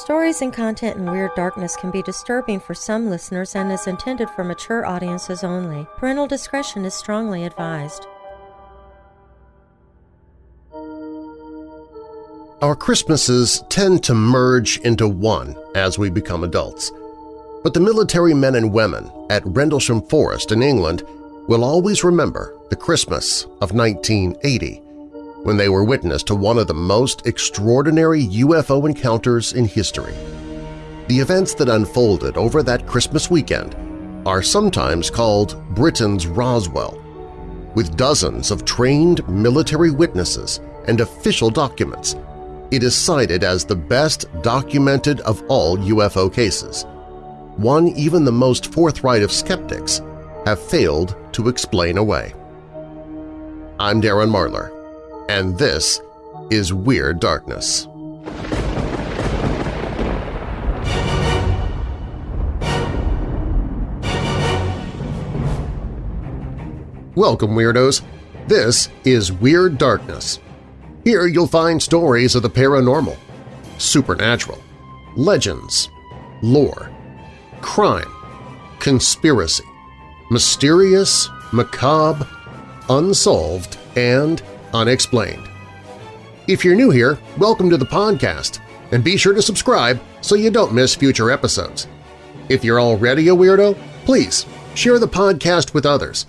Stories and content in Weird Darkness can be disturbing for some listeners and is intended for mature audiences only. Parental discretion is strongly advised. Our Christmases tend to merge into one as we become adults. But the military men and women at Rendlesham Forest in England will always remember the Christmas of 1980 when they were witness to one of the most extraordinary UFO encounters in history. The events that unfolded over that Christmas weekend are sometimes called Britain's Roswell, with dozens of trained military witnesses and official documents. It is cited as the best documented of all UFO cases. One even the most forthright of skeptics have failed to explain away. I'm Darren Marlar, and this is Weird Darkness. Welcome, Weirdos! This is Weird Darkness. Here you'll find stories of the paranormal, supernatural, legends, lore, crime, conspiracy, mysterious, macabre, unsolved, and unexplained. If you're new here, welcome to the podcast, and be sure to subscribe so you don't miss future episodes. If you're already a weirdo, please share the podcast with others.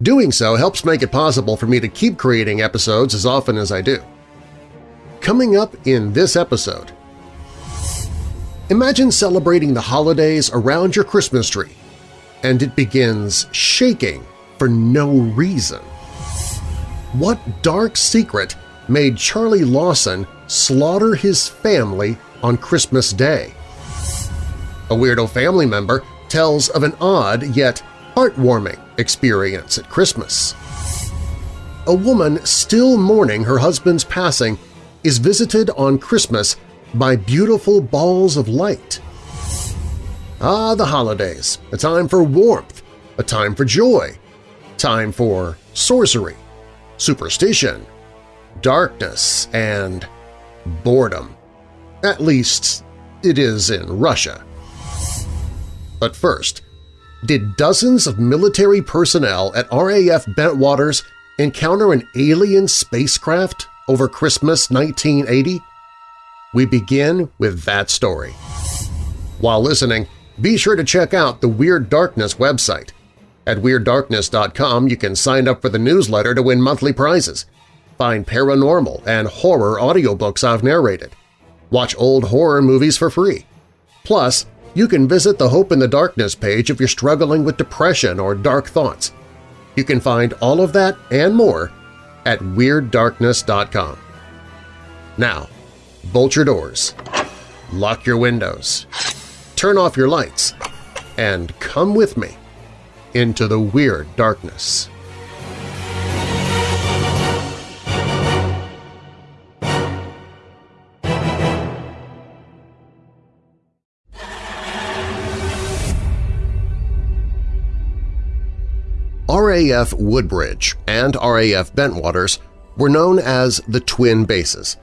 Doing so helps make it possible for me to keep creating episodes as often as I do. Coming up in this episode… Imagine celebrating the holidays around your Christmas tree, and it begins shaking for no reason. What dark secret made Charlie Lawson slaughter his family on Christmas Day? A weirdo family member tells of an odd yet heartwarming experience at Christmas. A woman still mourning her husband's passing is visited on Christmas by beautiful balls of light. Ah, the holidays, a time for warmth, a time for joy, time for sorcery, superstition, darkness, and boredom. At least it is in Russia. But first, did dozens of military personnel at RAF Bentwaters encounter an alien spacecraft over Christmas 1980? We begin with that story. While listening, be sure to check out the Weird Darkness website. At WeirdDarkness.com you can sign up for the newsletter to win monthly prizes. Find paranormal and horror audiobooks I've narrated. Watch old horror movies for free. Plus, you can visit the Hope in the Darkness page if you're struggling with depression or dark thoughts. You can find all of that and more at WeirdDarkness.com. Now, bolt your doors, lock your windows, turn off your lights, and come with me into the weird darkness. RAF Woodbridge and RAF Bentwaters were known as the Twin Bases.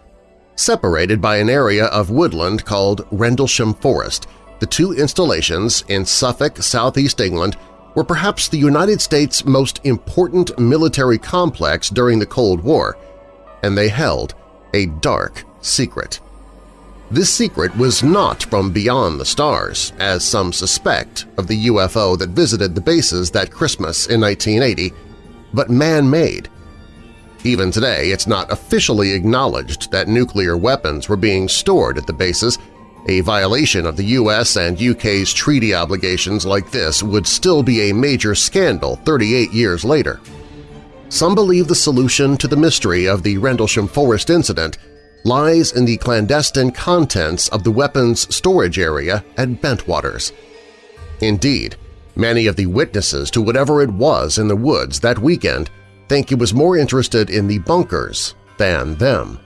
Separated by an area of woodland called Rendlesham Forest, the two installations in Suffolk, southeast England were perhaps the United States' most important military complex during the Cold War, and they held a dark secret. This secret was not from beyond the stars, as some suspect of the UFO that visited the bases that Christmas in 1980, but man-made. Even today, it's not officially acknowledged that nuclear weapons were being stored at the bases a violation of the US and UK's treaty obligations like this would still be a major scandal 38 years later. Some believe the solution to the mystery of the Rendlesham Forest incident lies in the clandestine contents of the weapons storage area at Bentwaters. Indeed, many of the witnesses to whatever it was in the woods that weekend think it was more interested in the bunkers than them.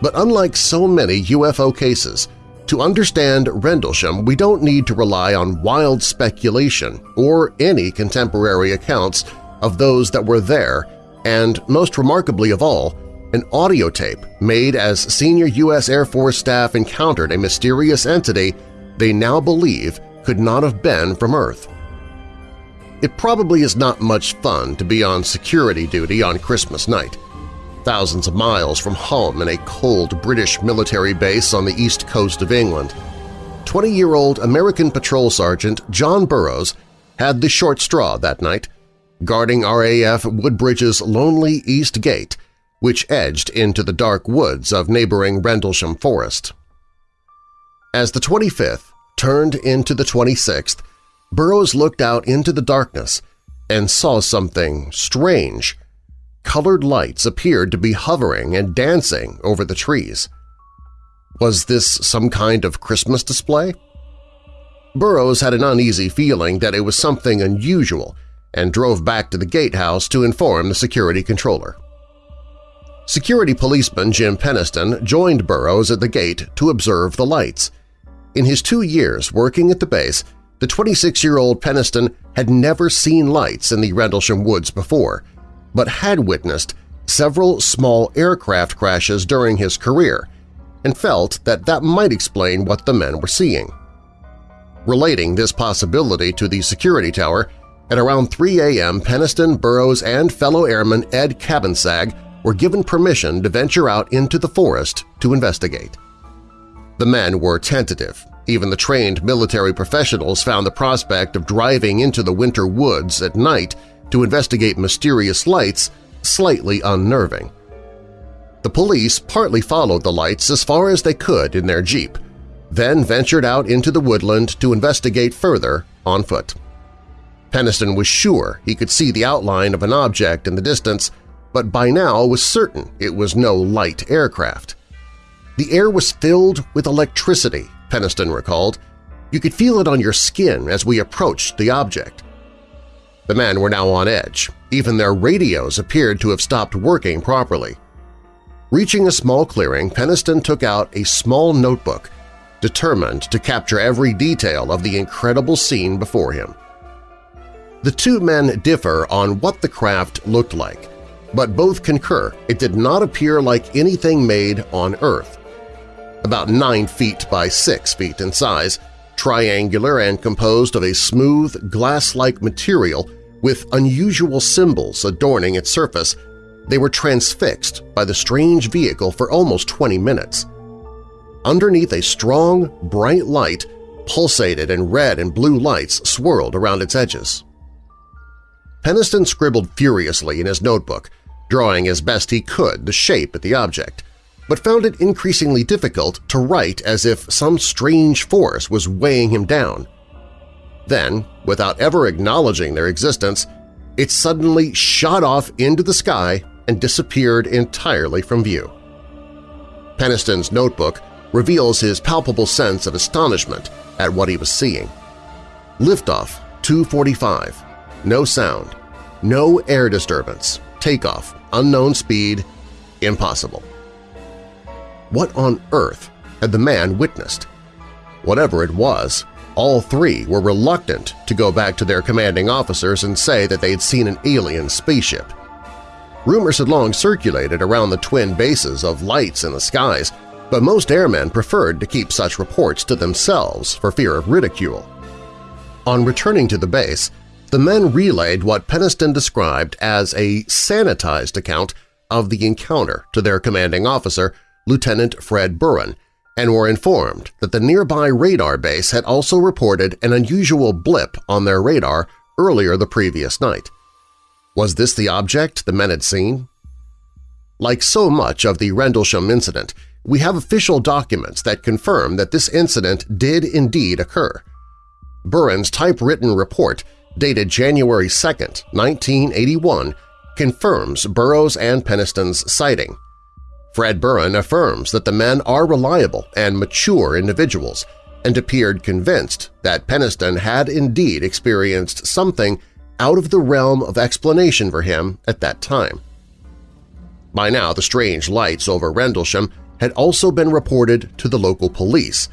But unlike so many UFO cases, to understand Rendlesham we don't need to rely on wild speculation or any contemporary accounts of those that were there and, most remarkably of all, an audio tape made as senior U.S. Air Force staff encountered a mysterious entity they now believe could not have been from Earth. It probably is not much fun to be on security duty on Christmas night, thousands of miles from home in a cold British military base on the east coast of England. 20-year-old American Patrol Sergeant John Burroughs had the short straw that night, guarding RAF Woodbridge's lonely East Gate, which edged into the dark woods of neighboring Rendlesham Forest. As the 25th turned into the 26th, Burroughs looked out into the darkness and saw something strange. Colored lights appeared to be hovering and dancing over the trees. Was this some kind of Christmas display? Burroughs had an uneasy feeling that it was something unusual and drove back to the gatehouse to inform the security controller. Security policeman Jim Penniston joined Burroughs at the gate to observe the lights. In his two years working at the base, the 26-year-old Penniston had never seen lights in the Rendlesham Woods before, but had witnessed several small aircraft crashes during his career and felt that that might explain what the men were seeing. Relating this possibility to the security tower, at around 3 a.m. Penniston, Burroughs, and fellow airman Ed Cabansag were given permission to venture out into the forest to investigate. The men were tentative. Even the trained military professionals found the prospect of driving into the winter woods at night to investigate mysterious lights slightly unnerving. The police partly followed the lights as far as they could in their jeep, then ventured out into the woodland to investigate further on foot. Penniston was sure he could see the outline of an object in the distance, but by now was certain it was no light aircraft. The air was filled with electricity, Penniston recalled. You could feel it on your skin as we approached the object. The men were now on edge. Even their radios appeared to have stopped working properly. Reaching a small clearing, Penniston took out a small notebook, determined to capture every detail of the incredible scene before him. The two men differ on what the craft looked like, but both concur it did not appear like anything made on Earth. About 9 feet by 6 feet in size, triangular and composed of a smooth, glass-like material with unusual symbols adorning its surface, they were transfixed by the strange vehicle for almost 20 minutes. Underneath a strong, bright light pulsated and red and blue lights swirled around its edges. Penniston scribbled furiously in his notebook, drawing as best he could the shape of the object, but found it increasingly difficult to write as if some strange force was weighing him down. Then, without ever acknowledging their existence, it suddenly shot off into the sky and disappeared entirely from view. Penniston's notebook reveals his palpable sense of astonishment at what he was seeing. Liftoff 245, no sound, no air disturbance, takeoff, unknown speed, impossible. What on earth had the man witnessed? Whatever it was, all three were reluctant to go back to their commanding officers and say that they had seen an alien spaceship. Rumors had long circulated around the twin bases of lights in the skies, but most airmen preferred to keep such reports to themselves for fear of ridicule. On returning to the base, the men relayed what Penniston described as a sanitized account of the encounter to their commanding officer, Lieutenant Fred Buran, and were informed that the nearby radar base had also reported an unusual blip on their radar earlier the previous night. Was this the object the men had seen? Like so much of the Rendlesham incident, we have official documents that confirm that this incident did indeed occur. Buran's typewritten report, dated January 2, 1981, confirms Burroughs and Penniston's sighting. Fred Buran affirms that the men are reliable and mature individuals and appeared convinced that Penniston had indeed experienced something out of the realm of explanation for him at that time. By now, the strange lights over Rendlesham had also been reported to the local police.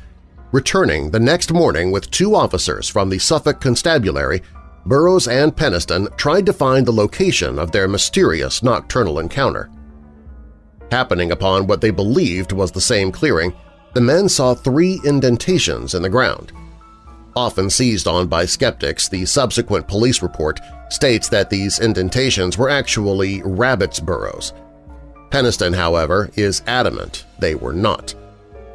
Returning the next morning with two officers from the Suffolk Constabulary, Burroughs and Penniston tried to find the location of their mysterious nocturnal encounter. Happening upon what they believed was the same clearing, the men saw three indentations in the ground. Often seized on by skeptics, the subsequent police report states that these indentations were actually rabbit's burrows. Penniston, however, is adamant they were not.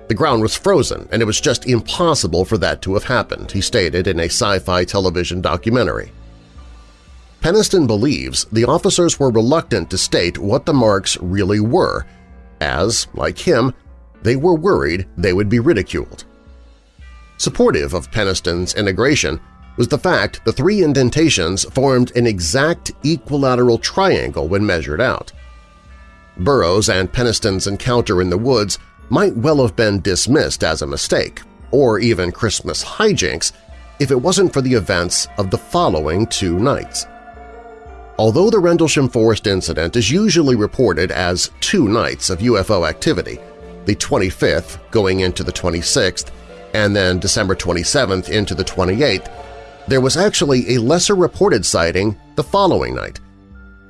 The ground was frozen and it was just impossible for that to have happened, he stated in a sci-fi television documentary. Penniston believes the officers were reluctant to state what the marks really were, as, like him, they were worried they would be ridiculed. Supportive of Penniston's integration was the fact the three indentations formed an exact equilateral triangle when measured out. Burroughs and Penniston's encounter in the woods might well have been dismissed as a mistake, or even Christmas hijinks, if it wasn't for the events of the following two nights. Although the Rendlesham Forest incident is usually reported as two nights of UFO activity, the 25th going into the 26th, and then December 27th into the 28th, there was actually a lesser reported sighting the following night.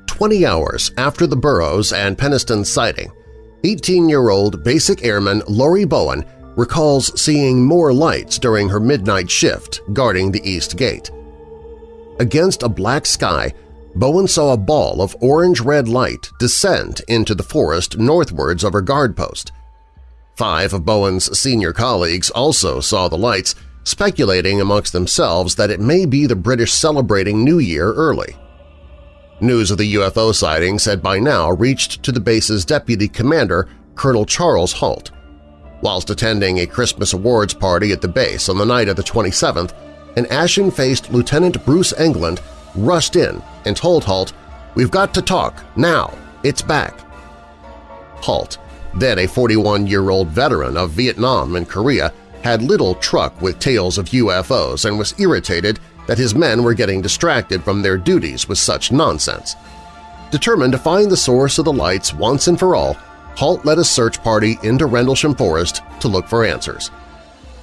Twenty hours after the Burroughs and Penniston sighting, 18-year-old basic airman Lori Bowen recalls seeing more lights during her midnight shift guarding the East Gate. Against a black sky, Bowen saw a ball of orange-red light descend into the forest northwards of her guard post. Five of Bowen's senior colleagues also saw the lights, speculating amongst themselves that it may be the British celebrating New Year early. News of the UFO sightings had by now reached to the base's deputy commander, Colonel Charles Halt. Whilst attending a Christmas awards party at the base on the night of the 27th, an ashen-faced Lieutenant Bruce England rushed in and told Halt, "'We've got to talk, now, it's back.' Halt, then a 41-year-old veteran of Vietnam and Korea, had little truck with tales of UFOs and was irritated that his men were getting distracted from their duties with such nonsense. Determined to find the source of the lights once and for all, Halt led a search party into Rendlesham Forest to look for answers.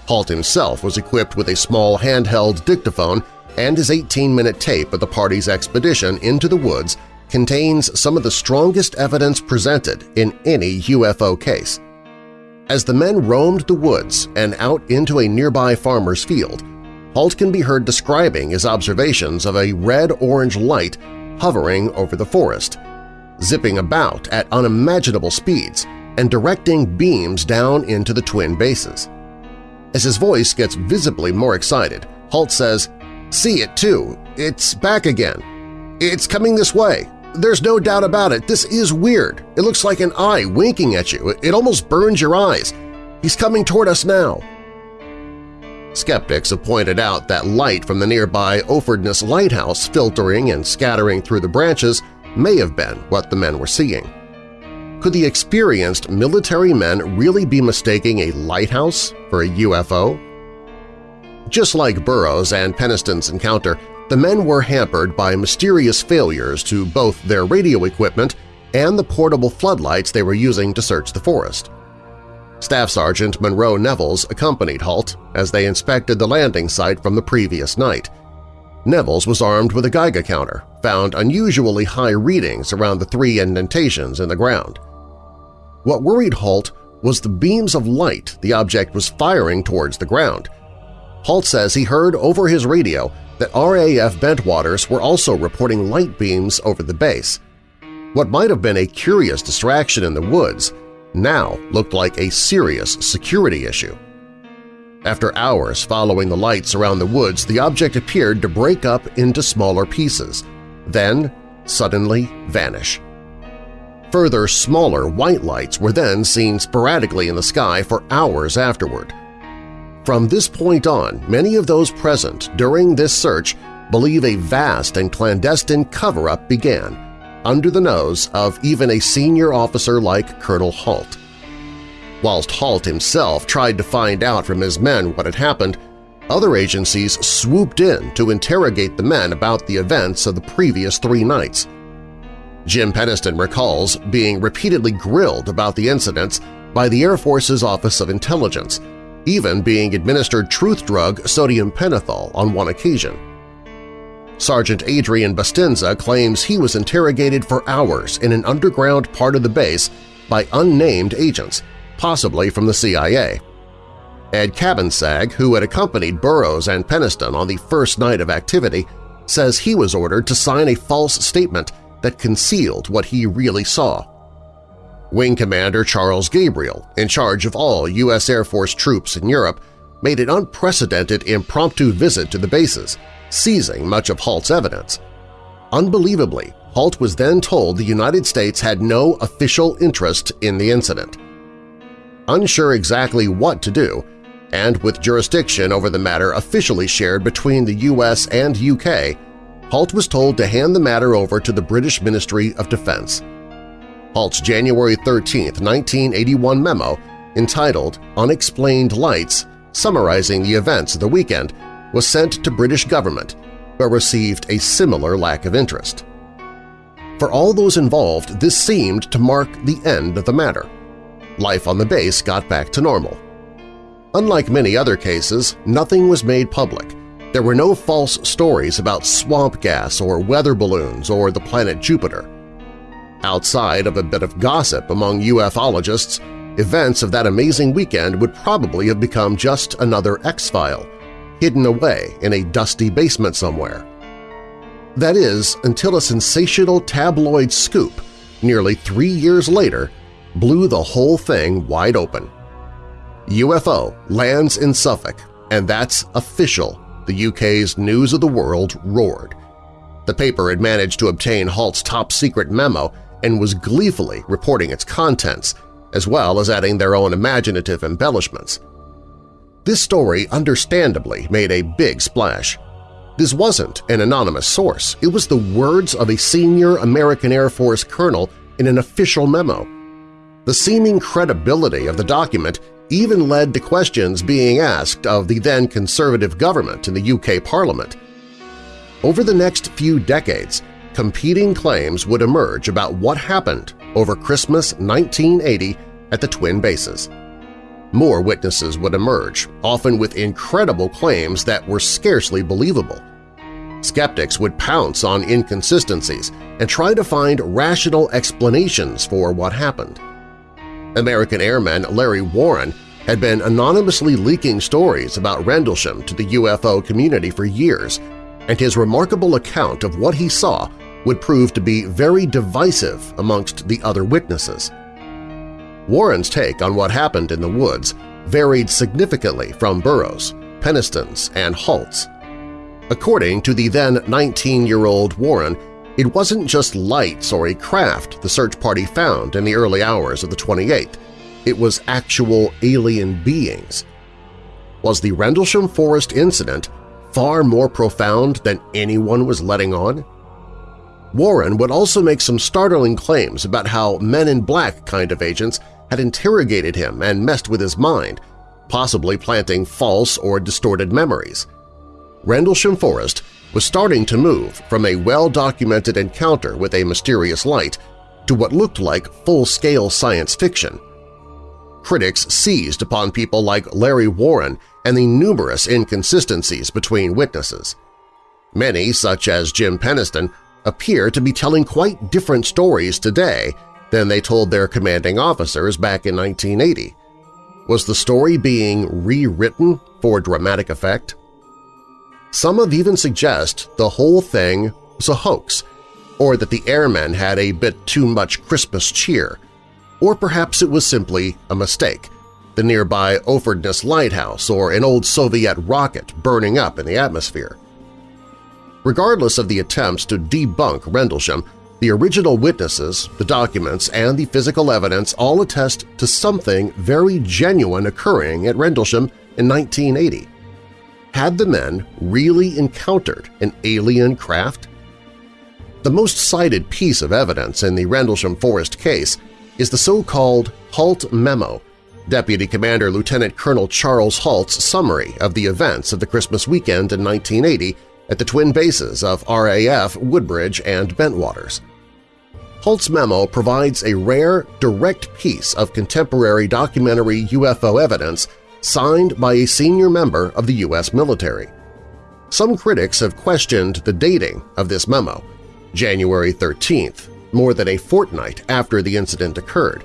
Halt himself was equipped with a small handheld dictaphone and his 18-minute tape of the party's expedition into the woods contains some of the strongest evidence presented in any UFO case. As the men roamed the woods and out into a nearby farmer's field, Halt can be heard describing his observations of a red-orange light hovering over the forest, zipping about at unimaginable speeds and directing beams down into the twin bases. As his voice gets visibly more excited, Halt says, See it too. It's back again. It's coming this way. There's no doubt about it. This is weird. It looks like an eye winking at you. It almost burns your eyes. He's coming toward us now. Skeptics have pointed out that light from the nearby Orfordness Lighthouse filtering and scattering through the branches may have been what the men were seeing. Could the experienced military men really be mistaking a lighthouse for a UFO? Just like Burroughs and Penniston's encounter, the men were hampered by mysterious failures to both their radio equipment and the portable floodlights they were using to search the forest. Staff Sergeant Monroe Nevels accompanied Halt as they inspected the landing site from the previous night. Nevels was armed with a Geiger counter, found unusually high readings around the three indentations in the ground. What worried Halt was the beams of light the object was firing towards the ground. Halt says he heard over his radio that RAF Bentwaters were also reporting light beams over the base. What might have been a curious distraction in the woods now looked like a serious security issue. After hours following the lights around the woods, the object appeared to break up into smaller pieces, then suddenly vanish. Further smaller white lights were then seen sporadically in the sky for hours afterward. From this point on, many of those present during this search believe a vast and clandestine cover-up began, under the nose of even a senior officer like Colonel Halt. Whilst Halt himself tried to find out from his men what had happened, other agencies swooped in to interrogate the men about the events of the previous three nights. Jim Penniston recalls being repeatedly grilled about the incidents by the Air Force's Office of Intelligence – even being administered truth drug sodium pentothal on one occasion. Sergeant Adrian Bustinza claims he was interrogated for hours in an underground part of the base by unnamed agents, possibly from the CIA. Ed Cabansag, who had accompanied Burroughs and Penniston on the first night of activity, says he was ordered to sign a false statement that concealed what he really saw. Wing Commander Charles Gabriel, in charge of all U.S. Air Force troops in Europe, made an unprecedented impromptu visit to the bases, seizing much of Halt's evidence. Unbelievably, Halt was then told the United States had no official interest in the incident. Unsure exactly what to do, and with jurisdiction over the matter officially shared between the U.S. and U.K., Halt was told to hand the matter over to the British Ministry of Defense. Halt's January 13, 1981 memo, entitled Unexplained Lights, summarizing the events of the weekend, was sent to British government, but received a similar lack of interest. For all those involved, this seemed to mark the end of the matter. Life on the base got back to normal. Unlike many other cases, nothing was made public. There were no false stories about swamp gas or weather balloons or the planet Jupiter. Outside of a bit of gossip among ufologists, events of that amazing weekend would probably have become just another X-File, hidden away in a dusty basement somewhere. That is, until a sensational tabloid scoop, nearly three years later, blew the whole thing wide open. UFO lands in Suffolk, and that's official, the UK's News of the World roared. The paper had managed to obtain Halt's top-secret memo and was gleefully reporting its contents, as well as adding their own imaginative embellishments. This story understandably made a big splash. This wasn't an anonymous source. It was the words of a senior American Air Force colonel in an official memo. The seeming credibility of the document even led to questions being asked of the then conservative government in the UK Parliament. Over the next few decades, competing claims would emerge about what happened over Christmas 1980 at the Twin Bases. More witnesses would emerge, often with incredible claims that were scarcely believable. Skeptics would pounce on inconsistencies and try to find rational explanations for what happened. American airman Larry Warren had been anonymously leaking stories about Rendlesham to the UFO community for years, and his remarkable account of what he saw would prove to be very divisive amongst the other witnesses. Warren's take on what happened in the woods varied significantly from Burroughs, Penniston's, and Halt's. According to the then 19-year-old Warren, it wasn't just lights or a craft the search party found in the early hours of the 28th. It was actual alien beings. Was the Rendlesham Forest incident far more profound than anyone was letting on? Warren would also make some startling claims about how Men in Black kind of agents had interrogated him and messed with his mind, possibly planting false or distorted memories. Rendlesham Forest was starting to move from a well-documented encounter with a mysterious light to what looked like full-scale science fiction. Critics seized upon people like Larry Warren and the numerous inconsistencies between witnesses. Many, such as Jim Penniston, appear to be telling quite different stories today than they told their commanding officers back in 1980. Was the story being rewritten for dramatic effect? Some have even suggest the whole thing was a hoax, or that the airmen had a bit too much Christmas cheer, or perhaps it was simply a mistake, the nearby Orfordness Lighthouse or an old Soviet rocket burning up in the atmosphere. Regardless of the attempts to debunk Rendlesham, the original witnesses, the documents, and the physical evidence all attest to something very genuine occurring at Rendlesham in 1980. Had the men really encountered an alien craft? The most cited piece of evidence in the Rendlesham Forest case is the so-called Halt Memo, Deputy Commander Lieutenant Colonel Charles Halt's summary of the events of the Christmas weekend in 1980 at the twin bases of RAF Woodbridge and Bentwaters. Halt's memo provides a rare, direct piece of contemporary documentary UFO evidence signed by a senior member of the U.S. military. Some critics have questioned the dating of this memo, January 13th, more than a fortnight after the incident occurred,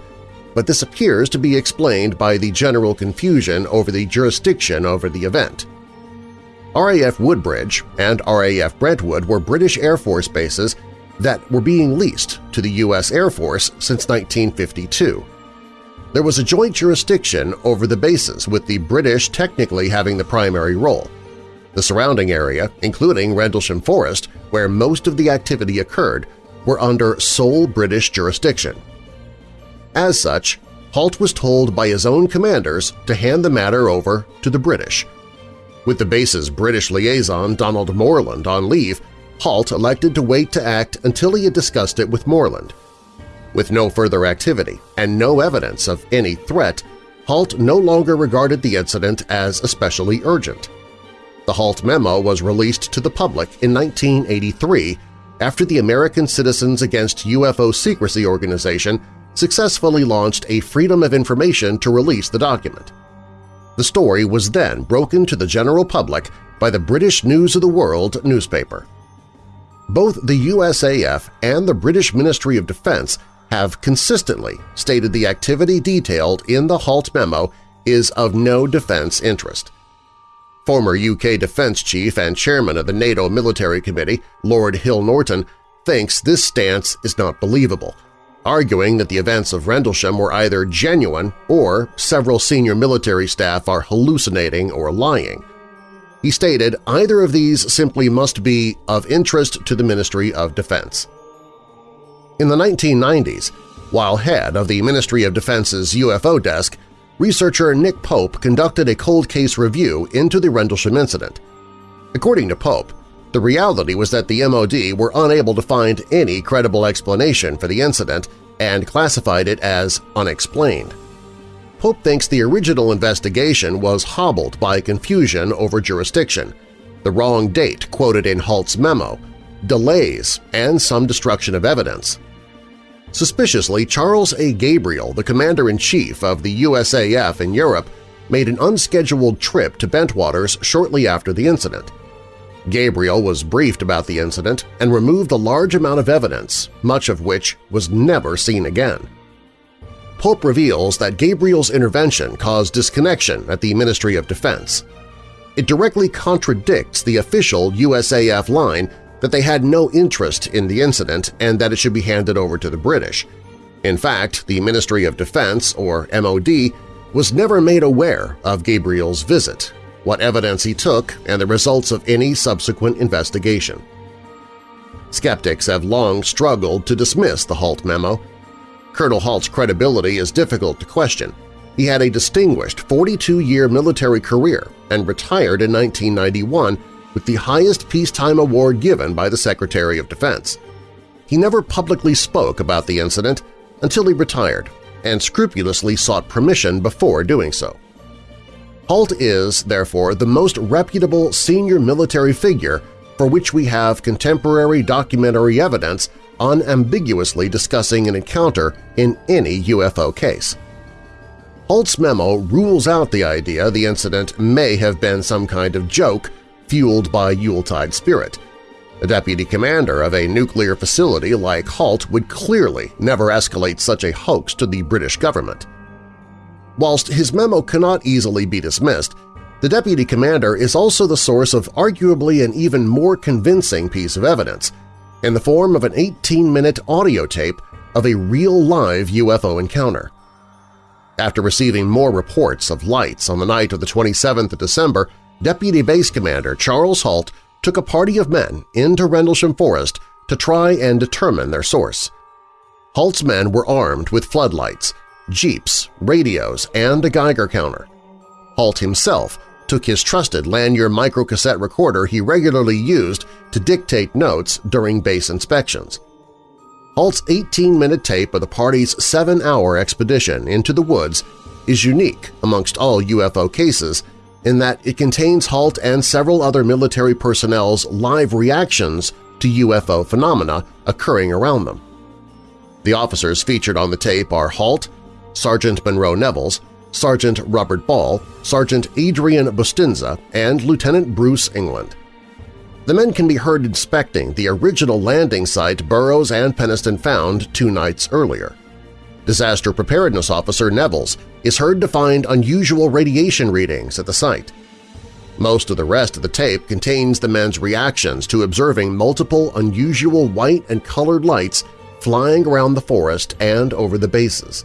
but this appears to be explained by the general confusion over the jurisdiction over the event. RAF Woodbridge and RAF Bentwaters were British Air Force bases that were being leased to the U.S. Air Force since 1952. There was a joint jurisdiction over the bases, with the British technically having the primary role. The surrounding area, including Rendlesham Forest, where most of the activity occurred, were under sole British jurisdiction. As such, Halt was told by his own commanders to hand the matter over to the British. With the base's British liaison Donald Morland on leave, Halt elected to wait to act until he had discussed it with Morland. With no further activity and no evidence of any threat, Halt no longer regarded the incident as especially urgent. The Halt memo was released to the public in 1983 after the American Citizens Against UFO Secrecy organization successfully launched a Freedom of Information to release the document. The story was then broken to the general public by the British News of the World newspaper. Both the USAF and the British Ministry of Defense have consistently stated the activity detailed in the HALT memo is of no defense interest. Former UK Defence Chief and Chairman of the NATO Military Committee, Lord Hill Norton, thinks this stance is not believable, arguing that the events of Rendlesham were either genuine or several senior military staff are hallucinating or lying. He stated either of these simply must be of interest to the Ministry of Defense. In the 1990s, while head of the Ministry of Defense's UFO desk, researcher Nick Pope conducted a cold case review into the Rendlesham incident. According to Pope, the reality was that the MOD were unable to find any credible explanation for the incident and classified it as unexplained. Pope thinks the original investigation was hobbled by confusion over jurisdiction, the wrong date quoted in Halt's memo, delays, and some destruction of evidence. Suspiciously, Charles A. Gabriel, the Commander-in-Chief of the USAF in Europe, made an unscheduled trip to Bentwaters shortly after the incident. Gabriel was briefed about the incident and removed a large amount of evidence, much of which was never seen again. Pope reveals that Gabriel's intervention caused disconnection at the Ministry of Defense. It directly contradicts the official USAF line that they had no interest in the incident and that it should be handed over to the British. In fact, the Ministry of Defense, or MOD, was never made aware of Gabriel's visit, what evidence he took, and the results of any subsequent investigation. Skeptics have long struggled to dismiss the Halt memo. Colonel Halt's credibility is difficult to question. He had a distinguished 42-year military career and retired in 1991 with the highest peacetime award given by the Secretary of Defense. He never publicly spoke about the incident until he retired and scrupulously sought permission before doing so. Halt is, therefore, the most reputable senior military figure for which we have contemporary documentary evidence unambiguously discussing an encounter in any UFO case. Halt's memo rules out the idea the incident may have been some kind of joke fueled by Yuletide spirit. A deputy commander of a nuclear facility like Halt would clearly never escalate such a hoax to the British government. Whilst his memo cannot easily be dismissed, the deputy commander is also the source of arguably an even more convincing piece of evidence in the form of an 18-minute audio tape of a real live UFO encounter. After receiving more reports of lights on the night of the 27th of December, Deputy Base Commander Charles Halt took a party of men into Rendlesham Forest to try and determine their source. Halt's men were armed with floodlights, jeeps, radios, and a Geiger counter. Halt himself took his trusted Lanier microcassette recorder he regularly used to dictate notes during base inspections. Halt's 18-minute tape of the party's seven-hour expedition into the woods is unique amongst all UFO cases in that it contains Halt and several other military personnel's live reactions to UFO phenomena occurring around them. The officers featured on the tape are Halt, Sergeant Monroe Nevels, Sergeant Robert Ball, Sergeant Adrian Bustinza, and Lieutenant Bruce Englund. The men can be heard inspecting the original landing site Burroughs and Penniston found two nights earlier. Disaster Preparedness Officer Nevels is heard to find unusual radiation readings at the site. Most of the rest of the tape contains the men's reactions to observing multiple unusual white and colored lights flying around the forest and over the bases.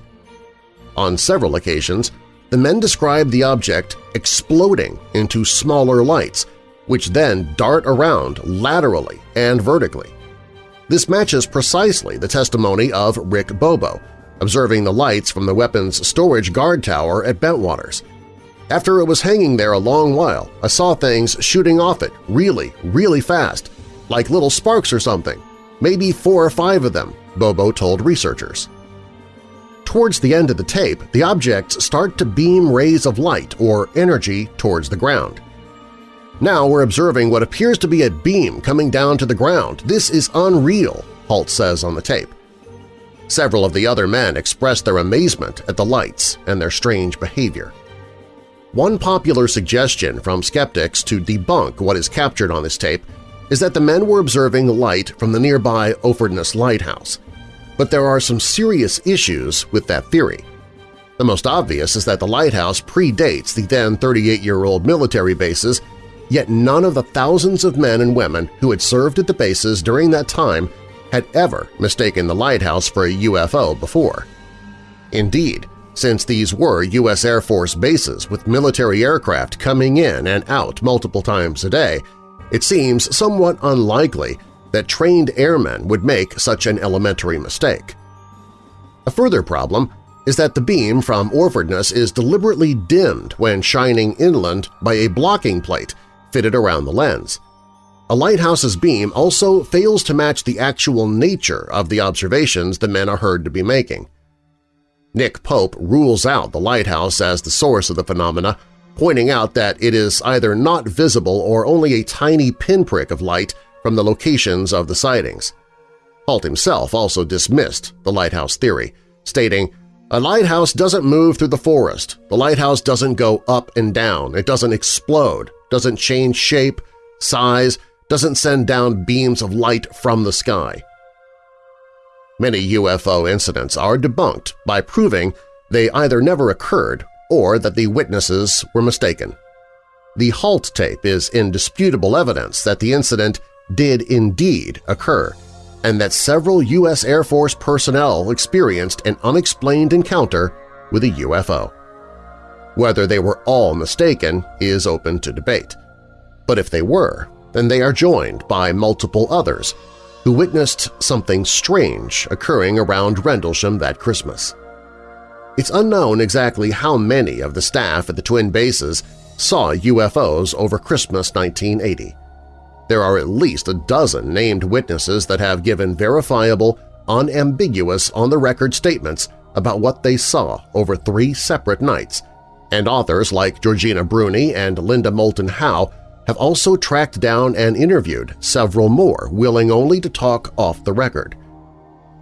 On several occasions, the men describe the object exploding into smaller lights, which then dart around laterally and vertically. This matches precisely the testimony of Rick Bobo, observing the lights from the weapons storage guard tower at Bentwaters. After it was hanging there a long while, I saw things shooting off it really, really fast, like little sparks or something, maybe four or five of them, Bobo told researchers. Towards the end of the tape, the objects start to beam rays of light or energy towards the ground. Now we're observing what appears to be a beam coming down to the ground. This is unreal, Halt says on the tape. Several of the other men express their amazement at the lights and their strange behavior. One popular suggestion from skeptics to debunk what is captured on this tape is that the men were observing light from the nearby Orfordness Lighthouse but there are some serious issues with that theory. The most obvious is that the lighthouse predates the then 38-year-old military bases, yet none of the thousands of men and women who had served at the bases during that time had ever mistaken the lighthouse for a UFO before. Indeed, since these were U.S. Air Force bases with military aircraft coming in and out multiple times a day, it seems somewhat unlikely that trained airmen would make such an elementary mistake. A further problem is that the beam from Orfordness is deliberately dimmed when shining inland by a blocking plate fitted around the lens. A lighthouse's beam also fails to match the actual nature of the observations the men are heard to be making. Nick Pope rules out the lighthouse as the source of the phenomena, pointing out that it is either not visible or only a tiny pinprick of light from the locations of the sightings. Halt himself also dismissed the lighthouse theory, stating, a lighthouse doesn't move through the forest. The lighthouse doesn't go up and down. It doesn't explode, doesn't change shape, size, doesn't send down beams of light from the sky. Many UFO incidents are debunked by proving they either never occurred or that the witnesses were mistaken. The HALT tape is indisputable evidence that the incident did indeed occur, and that several U.S. Air Force personnel experienced an unexplained encounter with a UFO. Whether they were all mistaken is open to debate. But if they were, then they are joined by multiple others who witnessed something strange occurring around Rendlesham that Christmas. It's unknown exactly how many of the staff at the twin bases saw UFOs over Christmas 1980. There are at least a dozen named witnesses that have given verifiable, unambiguous on-the-record statements about what they saw over three separate nights, and authors like Georgina Bruni and Linda Moulton Howe have also tracked down and interviewed several more willing only to talk off the record.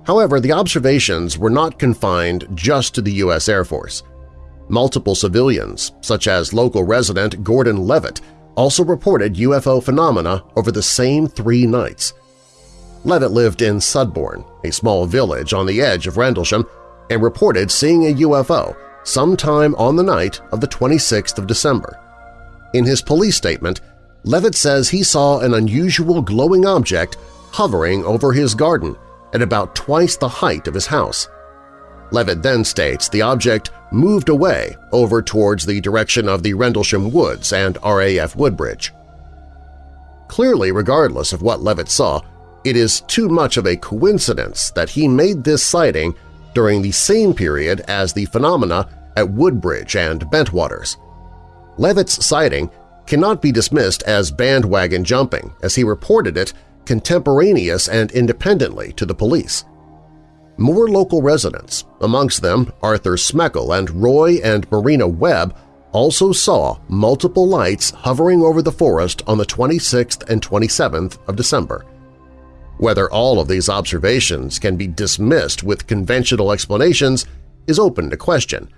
However, the observations were not confined just to the U.S. Air Force. Multiple civilians, such as local resident Gordon Levitt, also reported UFO phenomena over the same three nights. Levitt lived in Sudbourne, a small village on the edge of Rendlesham, and reported seeing a UFO sometime on the night of the 26th of December. In his police statement, Levitt says he saw an unusual glowing object hovering over his garden at about twice the height of his house. Levitt then states the object moved away over towards the direction of the Rendlesham Woods and RAF Woodbridge. Clearly, regardless of what Levitt saw, it is too much of a coincidence that he made this sighting during the same period as the phenomena at Woodbridge and Bentwaters. Levitt's sighting cannot be dismissed as bandwagon jumping, as he reported it contemporaneous and independently to the police. More local residents, amongst them Arthur Smeckel and Roy and Marina Webb, also saw multiple lights hovering over the forest on the 26th and 27th of December. Whether all of these observations can be dismissed with conventional explanations is open to question,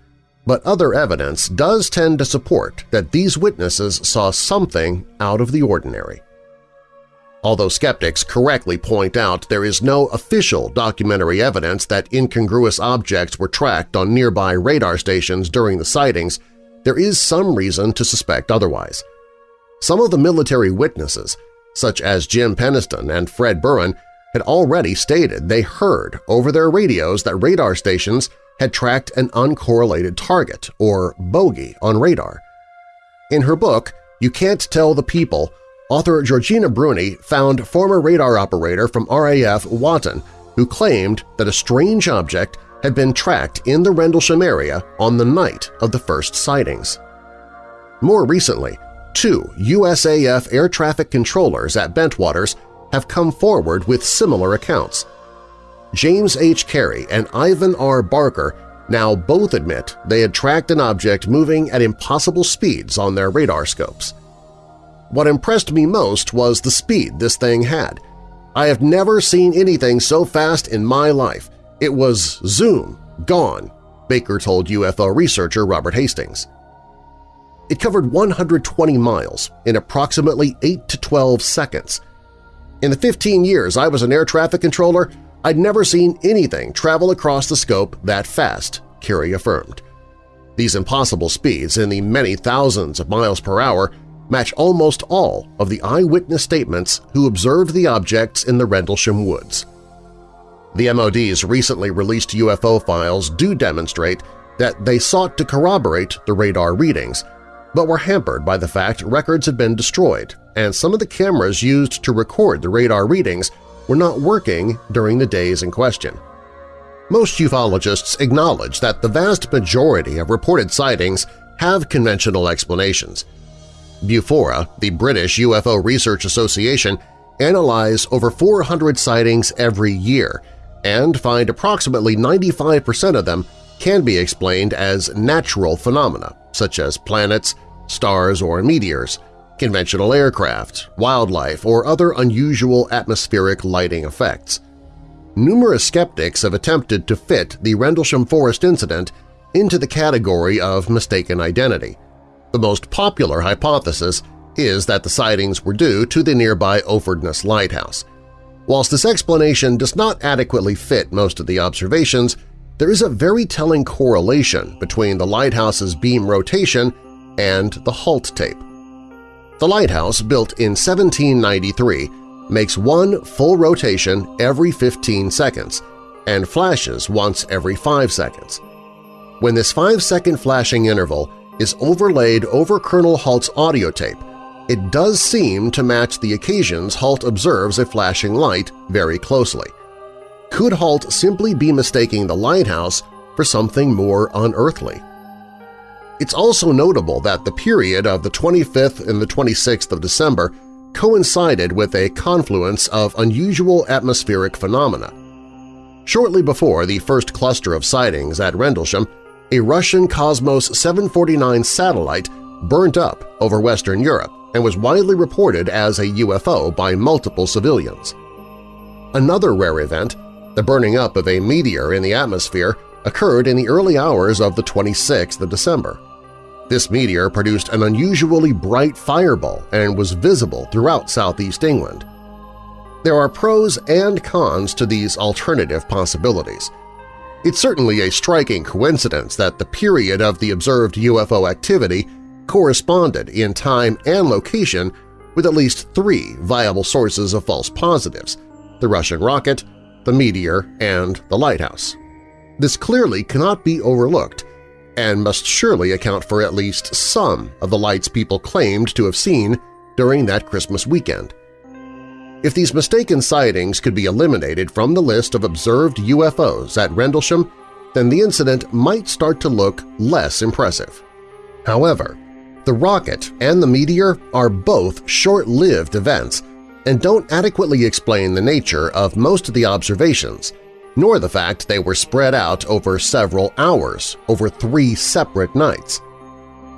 but other evidence does tend to support that these witnesses saw something out of the ordinary. Although skeptics correctly point out there is no official documentary evidence that incongruous objects were tracked on nearby radar stations during the sightings, there is some reason to suspect otherwise. Some of the military witnesses, such as Jim Penniston and Fred Buran, had already stated they heard over their radios that radar stations had tracked an uncorrelated target, or bogey, on radar. In her book, You Can't Tell the People, author Georgina Bruni found former radar operator from RAF Watton who claimed that a strange object had been tracked in the Rendlesham area on the night of the first sightings. More recently, two USAF air traffic controllers at Bentwaters have come forward with similar accounts. James H. Carey and Ivan R. Barker now both admit they had tracked an object moving at impossible speeds on their radar scopes. What impressed me most was the speed this thing had. I have never seen anything so fast in my life. It was zoom, gone, Baker told UFO researcher Robert Hastings. It covered 120 miles in approximately 8 to 12 seconds. In the 15 years I was an air traffic controller, I'd never seen anything travel across the scope that fast, Carey affirmed. These impossible speeds in the many thousands of miles per hour match almost all of the eyewitness statements who observed the objects in the Rendlesham Woods. The MOD's recently released UFO files do demonstrate that they sought to corroborate the radar readings, but were hampered by the fact records had been destroyed and some of the cameras used to record the radar readings were not working during the days in question. Most ufologists acknowledge that the vast majority of reported sightings have conventional explanations, Bufora, the British UFO Research Association, analyze over 400 sightings every year and find approximately 95% of them can be explained as natural phenomena, such as planets, stars, or meteors, conventional aircraft, wildlife, or other unusual atmospheric lighting effects. Numerous skeptics have attempted to fit the Rendlesham Forest incident into the category of mistaken identity, the most popular hypothesis is that the sightings were due to the nearby Orfordness Lighthouse. Whilst this explanation does not adequately fit most of the observations, there is a very telling correlation between the lighthouse's beam rotation and the halt tape. The lighthouse, built in 1793, makes one full rotation every 15 seconds and flashes once every 5 seconds. When this 5-second flashing interval is overlaid over Colonel Halt's audio tape, it does seem to match the occasions Halt observes a flashing light very closely. Could Halt simply be mistaking the lighthouse for something more unearthly? It's also notable that the period of the 25th and the 26th of December coincided with a confluence of unusual atmospheric phenomena. Shortly before the first cluster of sightings at Rendlesham, a Russian Cosmos 749 satellite burnt up over Western Europe and was widely reported as a UFO by multiple civilians. Another rare event, the burning up of a meteor in the atmosphere, occurred in the early hours of the 26th of December. This meteor produced an unusually bright fireball and was visible throughout southeast England. There are pros and cons to these alternative possibilities – it's certainly a striking coincidence that the period of the observed UFO activity corresponded in time and location with at least three viable sources of false positives – the Russian rocket, the meteor, and the lighthouse. This clearly cannot be overlooked and must surely account for at least some of the lights people claimed to have seen during that Christmas weekend. If these mistaken sightings could be eliminated from the list of observed UFOs at Rendlesham, then the incident might start to look less impressive. However, the rocket and the meteor are both short-lived events and don't adequately explain the nature of most of the observations, nor the fact they were spread out over several hours over three separate nights.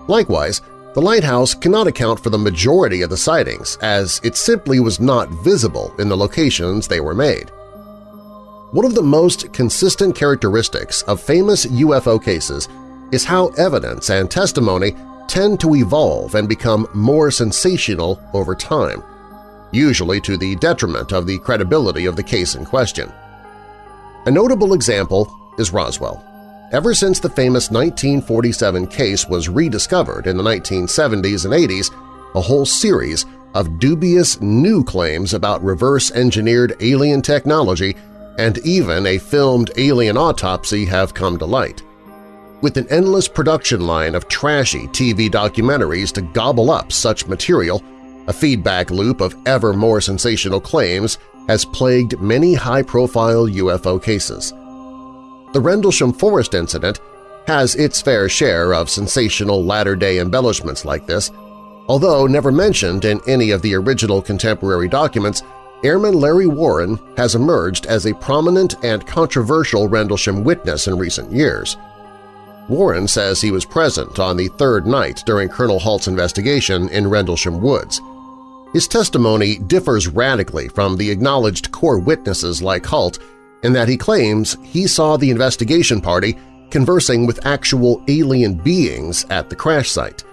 Likewise, the lighthouse cannot account for the majority of the sightings as it simply was not visible in the locations they were made. One of the most consistent characteristics of famous UFO cases is how evidence and testimony tend to evolve and become more sensational over time. usually to the detriment of the credibility of the case in question. A notable example is Roswell. Ever since the famous 1947 case was rediscovered in the 1970s and 80s, a whole series of dubious new claims about reverse-engineered alien technology and even a filmed alien autopsy have come to light. With an endless production line of trashy TV documentaries to gobble up such material, a feedback loop of ever more sensational claims has plagued many high-profile UFO cases. The Rendlesham Forest incident has its fair share of sensational latter-day embellishments like this. Although never mentioned in any of the original contemporary documents, Airman Larry Warren has emerged as a prominent and controversial Rendlesham witness in recent years. Warren says he was present on the third night during Colonel Halt's investigation in Rendlesham Woods. His testimony differs radically from the acknowledged core witnesses like Halt in that he claims he saw the investigation party conversing with actual alien beings at the crash site.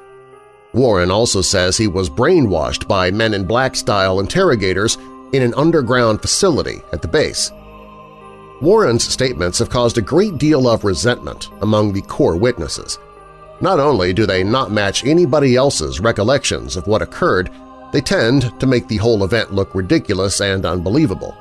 Warren also says he was brainwashed by Men in Black-style interrogators in an underground facility at the base. Warren's statements have caused a great deal of resentment among the core witnesses. Not only do they not match anybody else's recollections of what occurred, they tend to make the whole event look ridiculous and unbelievable.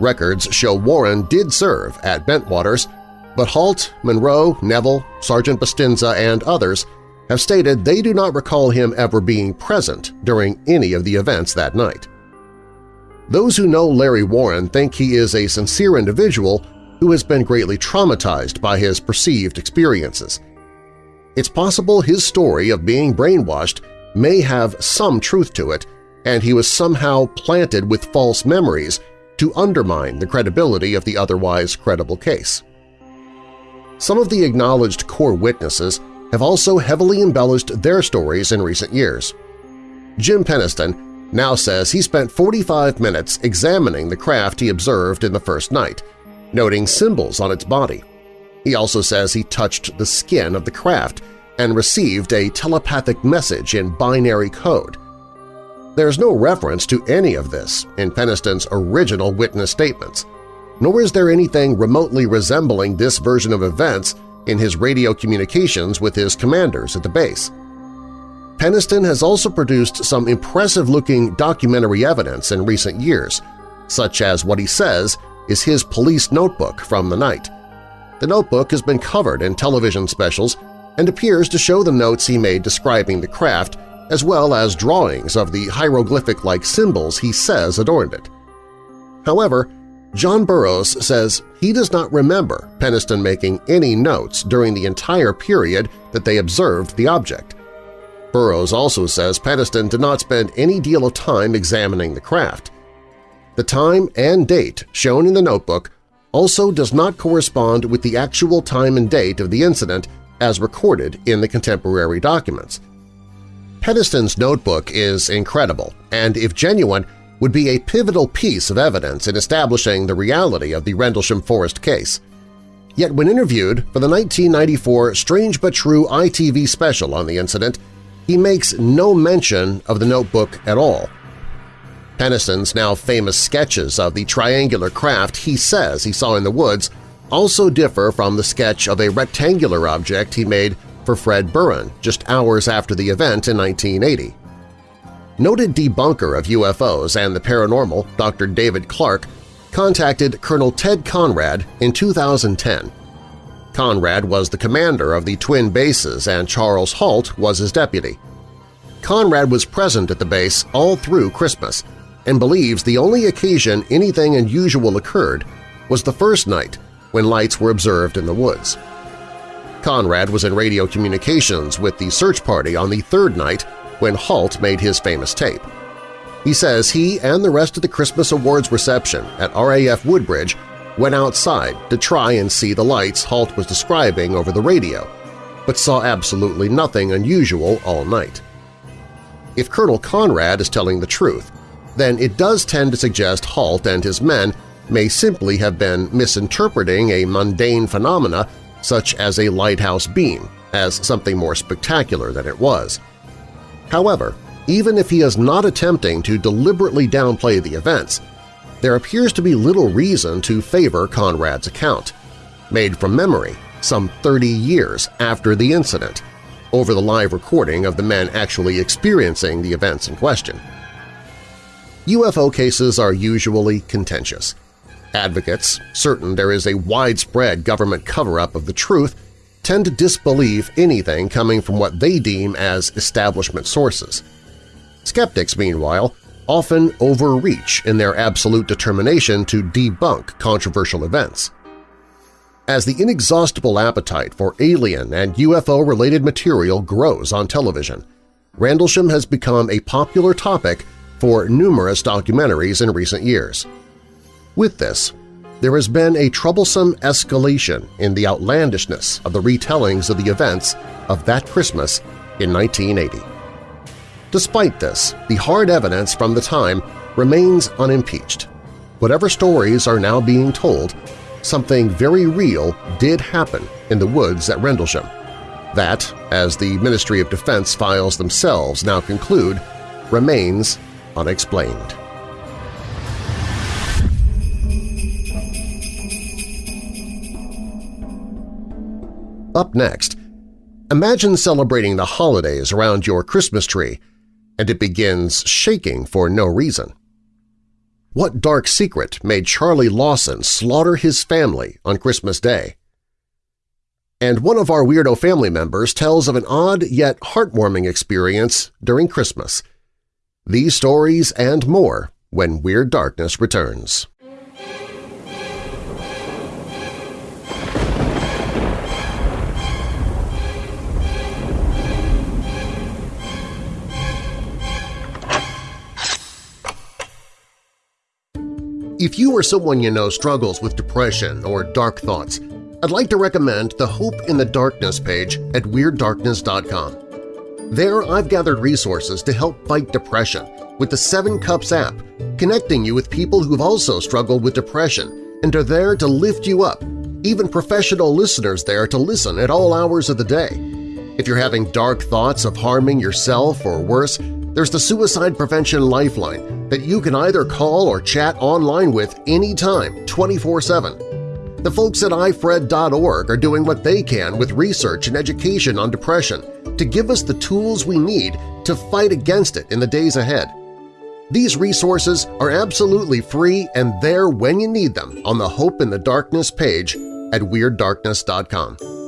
Records show Warren did serve at Bentwaters, but Halt, Monroe, Neville, Sergeant Bustinza, and others have stated they do not recall him ever being present during any of the events that night. Those who know Larry Warren think he is a sincere individual who has been greatly traumatized by his perceived experiences. It's possible his story of being brainwashed may have some truth to it, and he was somehow planted with false memories to undermine the credibility of the otherwise credible case. Some of the acknowledged core witnesses have also heavily embellished their stories in recent years. Jim Penniston now says he spent 45 minutes examining the craft he observed in the first night, noting symbols on its body. He also says he touched the skin of the craft and received a telepathic message in binary code – there's no reference to any of this in Penniston's original witness statements, nor is there anything remotely resembling this version of events in his radio communications with his commanders at the base. Peniston has also produced some impressive-looking documentary evidence in recent years, such as what he says is his police notebook from the night. The notebook has been covered in television specials and appears to show the notes he made describing the craft as well as drawings of the hieroglyphic-like symbols he says adorned it. However, John Burroughs says he does not remember Penniston making any notes during the entire period that they observed the object. Burroughs also says Penniston did not spend any deal of time examining the craft. The time and date shown in the notebook also does not correspond with the actual time and date of the incident as recorded in the contemporary documents. Penniston's notebook is incredible and, if genuine, would be a pivotal piece of evidence in establishing the reality of the Rendlesham Forest case. Yet when interviewed for the 1994 Strange But True ITV special on the incident, he makes no mention of the notebook at all. Penniston's now famous sketches of the triangular craft he says he saw in the woods also differ from the sketch of a rectangular object he made for Fred Buran just hours after the event in 1980. Noted debunker of UFOs and the paranormal, Dr. David Clarke, contacted Colonel Ted Conrad in 2010. Conrad was the commander of the twin bases and Charles Halt was his deputy. Conrad was present at the base all through Christmas and believes the only occasion anything unusual occurred was the first night when lights were observed in the woods. Conrad was in radio communications with the search party on the third night when Halt made his famous tape. He says he and the rest of the Christmas Awards reception at RAF Woodbridge went outside to try and see the lights Halt was describing over the radio, but saw absolutely nothing unusual all night. If Colonel Conrad is telling the truth, then it does tend to suggest Halt and his men may simply have been misinterpreting a mundane phenomena such as a lighthouse beam, as something more spectacular than it was. However, even if he is not attempting to deliberately downplay the events, there appears to be little reason to favor Conrad's account, made from memory some 30 years after the incident, over the live recording of the men actually experiencing the events in question. UFO cases are usually contentious. Advocates, certain there is a widespread government cover-up of the truth, tend to disbelieve anything coming from what they deem as establishment sources. Skeptics, meanwhile, often overreach in their absolute determination to debunk controversial events. As the inexhaustible appetite for alien and UFO-related material grows on television, Rendlesham has become a popular topic for numerous documentaries in recent years. With this, there has been a troublesome escalation in the outlandishness of the retellings of the events of that Christmas in 1980. Despite this, the hard evidence from the time remains unimpeached. Whatever stories are now being told, something very real did happen in the woods at Rendlesham. That, as the Ministry of Defense files themselves now conclude, remains unexplained. Up next, imagine celebrating the holidays around your Christmas tree and it begins shaking for no reason. What dark secret made Charlie Lawson slaughter his family on Christmas Day? And one of our Weirdo family members tells of an odd yet heartwarming experience during Christmas – these stories and more when Weird Darkness returns. If you or someone you know struggles with depression or dark thoughts, I'd like to recommend the Hope in the Darkness page at WeirdDarkness.com. There I've gathered resources to help fight depression with the Seven Cups app, connecting you with people who've also struggled with depression and are there to lift you up, even professional listeners there to listen at all hours of the day. If you're having dark thoughts of harming yourself or worse, there's the Suicide Prevention Lifeline that you can either call or chat online with anytime, 24-7. The folks at ifred.org are doing what they can with research and education on depression to give us the tools we need to fight against it in the days ahead. These resources are absolutely free and there when you need them on the Hope in the Darkness page at WeirdDarkness.com.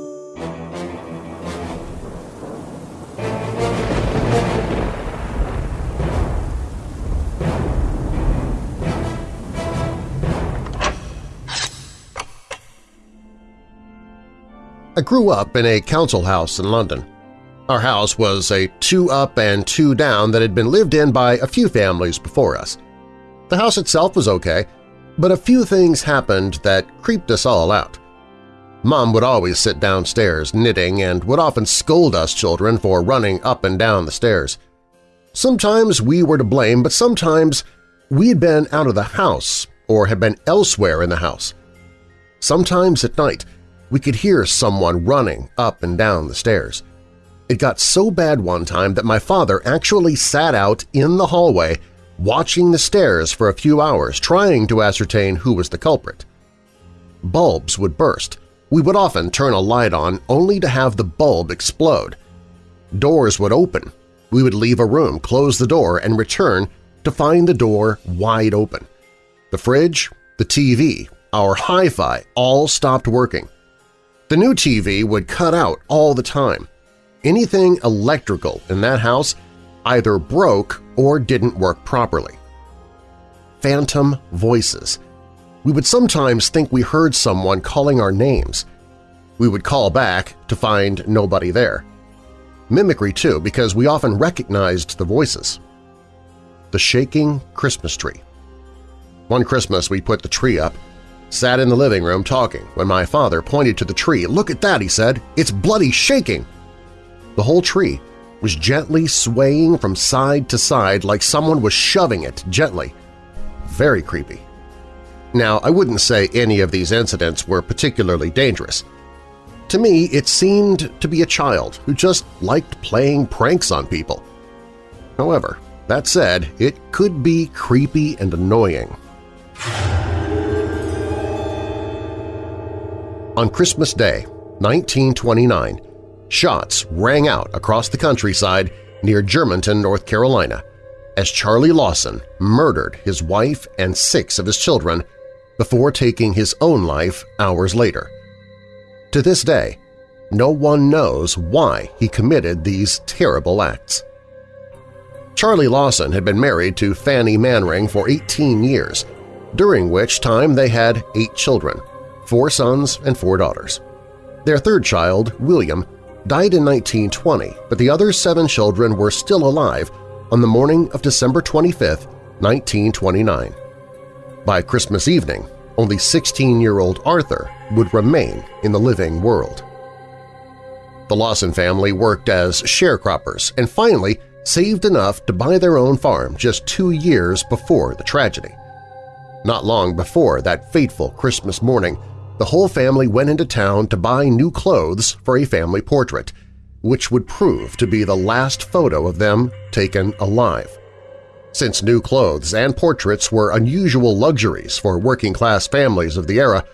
I grew up in a council house in London. Our house was a two up and two down that had been lived in by a few families before us. The house itself was okay, but a few things happened that creeped us all out. Mom would always sit downstairs knitting and would often scold us children for running up and down the stairs. Sometimes we were to blame, but sometimes we had been out of the house or had been elsewhere in the house. Sometimes at night we could hear someone running up and down the stairs. It got so bad one time that my father actually sat out in the hallway watching the stairs for a few hours trying to ascertain who was the culprit. Bulbs would burst. We would often turn a light on only to have the bulb explode. Doors would open. We would leave a room, close the door, and return to find the door wide open. The fridge, the TV, our hi-fi all stopped working. The new TV would cut out all the time. Anything electrical in that house either broke or didn't work properly. Phantom voices. We would sometimes think we heard someone calling our names. We would call back to find nobody there. Mimicry, too, because we often recognized the voices. The shaking Christmas tree. One Christmas we put the tree up, sat in the living room talking when my father pointed to the tree. Look at that, he said. It's bloody shaking. The whole tree was gently swaying from side to side like someone was shoving it gently. Very creepy. Now, I wouldn't say any of these incidents were particularly dangerous. To me, it seemed to be a child who just liked playing pranks on people. However, that said, it could be creepy and annoying. On Christmas Day, 1929, shots rang out across the countryside near Germantown, North Carolina, as Charlie Lawson murdered his wife and six of his children before taking his own life hours later. To this day, no one knows why he committed these terrible acts. Charlie Lawson had been married to Fanny Manring for 18 years, during which time they had eight children, four sons and four daughters. Their third child, William, died in 1920, but the other seven children were still alive on the morning of December 25, 1929. By Christmas evening, only 16-year-old Arthur would remain in the living world. The Lawson family worked as sharecroppers and finally saved enough to buy their own farm just two years before the tragedy. Not long before that fateful Christmas morning, the whole family went into town to buy new clothes for a family portrait, which would prove to be the last photo of them taken alive. Since new clothes and portraits were unusual luxuries for working-class families of the era,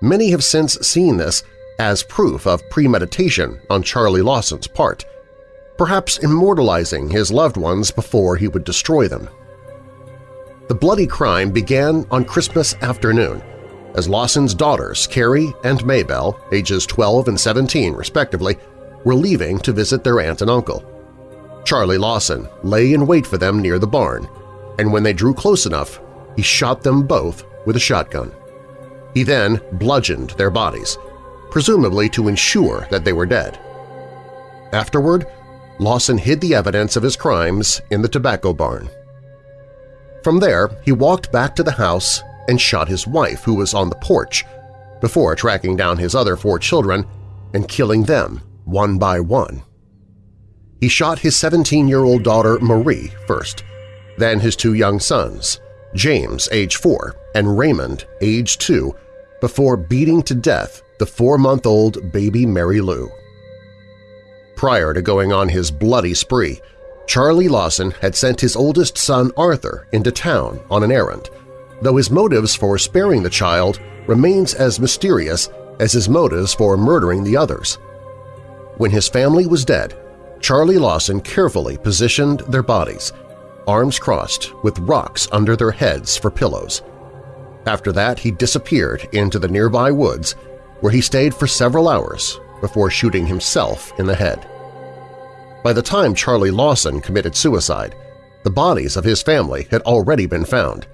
many have since seen this as proof of premeditation on Charlie Lawson's part, perhaps immortalizing his loved ones before he would destroy them. The bloody crime began on Christmas afternoon as Lawson's daughters, Carrie and Maybelle, ages 12 and 17 respectively, were leaving to visit their aunt and uncle. Charlie Lawson lay in wait for them near the barn, and when they drew close enough, he shot them both with a shotgun. He then bludgeoned their bodies, presumably to ensure that they were dead. Afterward, Lawson hid the evidence of his crimes in the tobacco barn. From there, he walked back to the house and shot his wife, who was on the porch, before tracking down his other four children and killing them one by one. He shot his 17-year-old daughter Marie first, then his two young sons, James, age 4, and Raymond, age 2, before beating to death the four-month-old baby Mary Lou. Prior to going on his bloody spree, Charlie Lawson had sent his oldest son Arthur into town on an errand, though his motives for sparing the child remains as mysterious as his motives for murdering the others. When his family was dead, Charlie Lawson carefully positioned their bodies, arms crossed with rocks under their heads for pillows. After that, he disappeared into the nearby woods, where he stayed for several hours before shooting himself in the head. By the time Charlie Lawson committed suicide, the bodies of his family had already been found,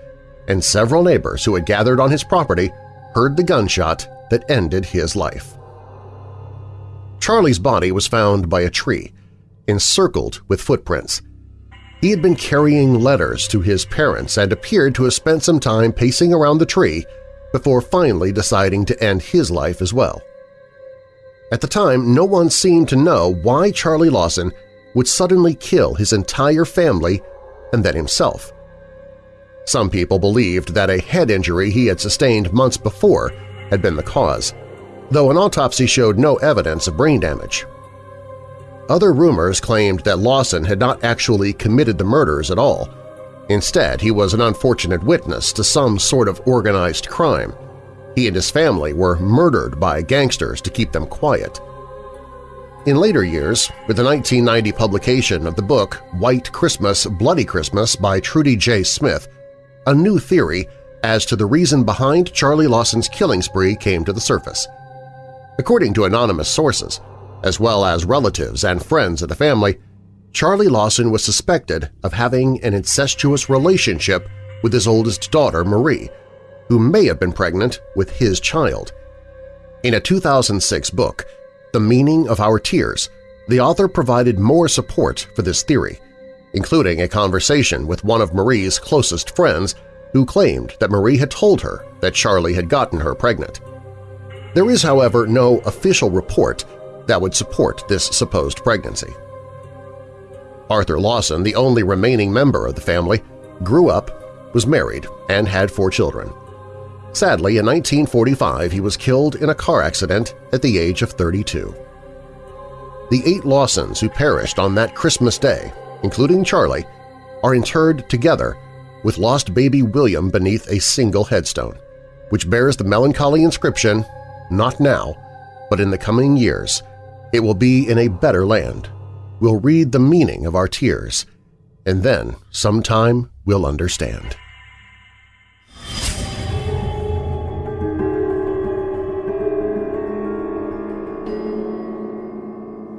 and several neighbors who had gathered on his property heard the gunshot that ended his life. Charlie's body was found by a tree, encircled with footprints. He had been carrying letters to his parents and appeared to have spent some time pacing around the tree before finally deciding to end his life as well. At the time, no one seemed to know why Charlie Lawson would suddenly kill his entire family and then himself. Some people believed that a head injury he had sustained months before had been the cause, though an autopsy showed no evidence of brain damage. Other rumors claimed that Lawson had not actually committed the murders at all. Instead, he was an unfortunate witness to some sort of organized crime. He and his family were murdered by gangsters to keep them quiet. In later years, with the 1990 publication of the book White Christmas, Bloody Christmas by Trudy J. Smith, a new theory as to the reason behind Charlie Lawson's killing spree came to the surface. According to anonymous sources, as well as relatives and friends of the family, Charlie Lawson was suspected of having an incestuous relationship with his oldest daughter, Marie, who may have been pregnant with his child. In a 2006 book, The Meaning of Our Tears, the author provided more support for this theory, including a conversation with one of Marie's closest friends who claimed that Marie had told her that Charlie had gotten her pregnant. There is, however, no official report that would support this supposed pregnancy. Arthur Lawson, the only remaining member of the family, grew up, was married, and had four children. Sadly, in 1945 he was killed in a car accident at the age of 32. The eight Lawsons who perished on that Christmas day including Charlie, are interred together with lost baby William beneath a single headstone, which bears the melancholy inscription, not now, but in the coming years, it will be in a better land. We'll read the meaning of our tears, and then sometime we'll understand.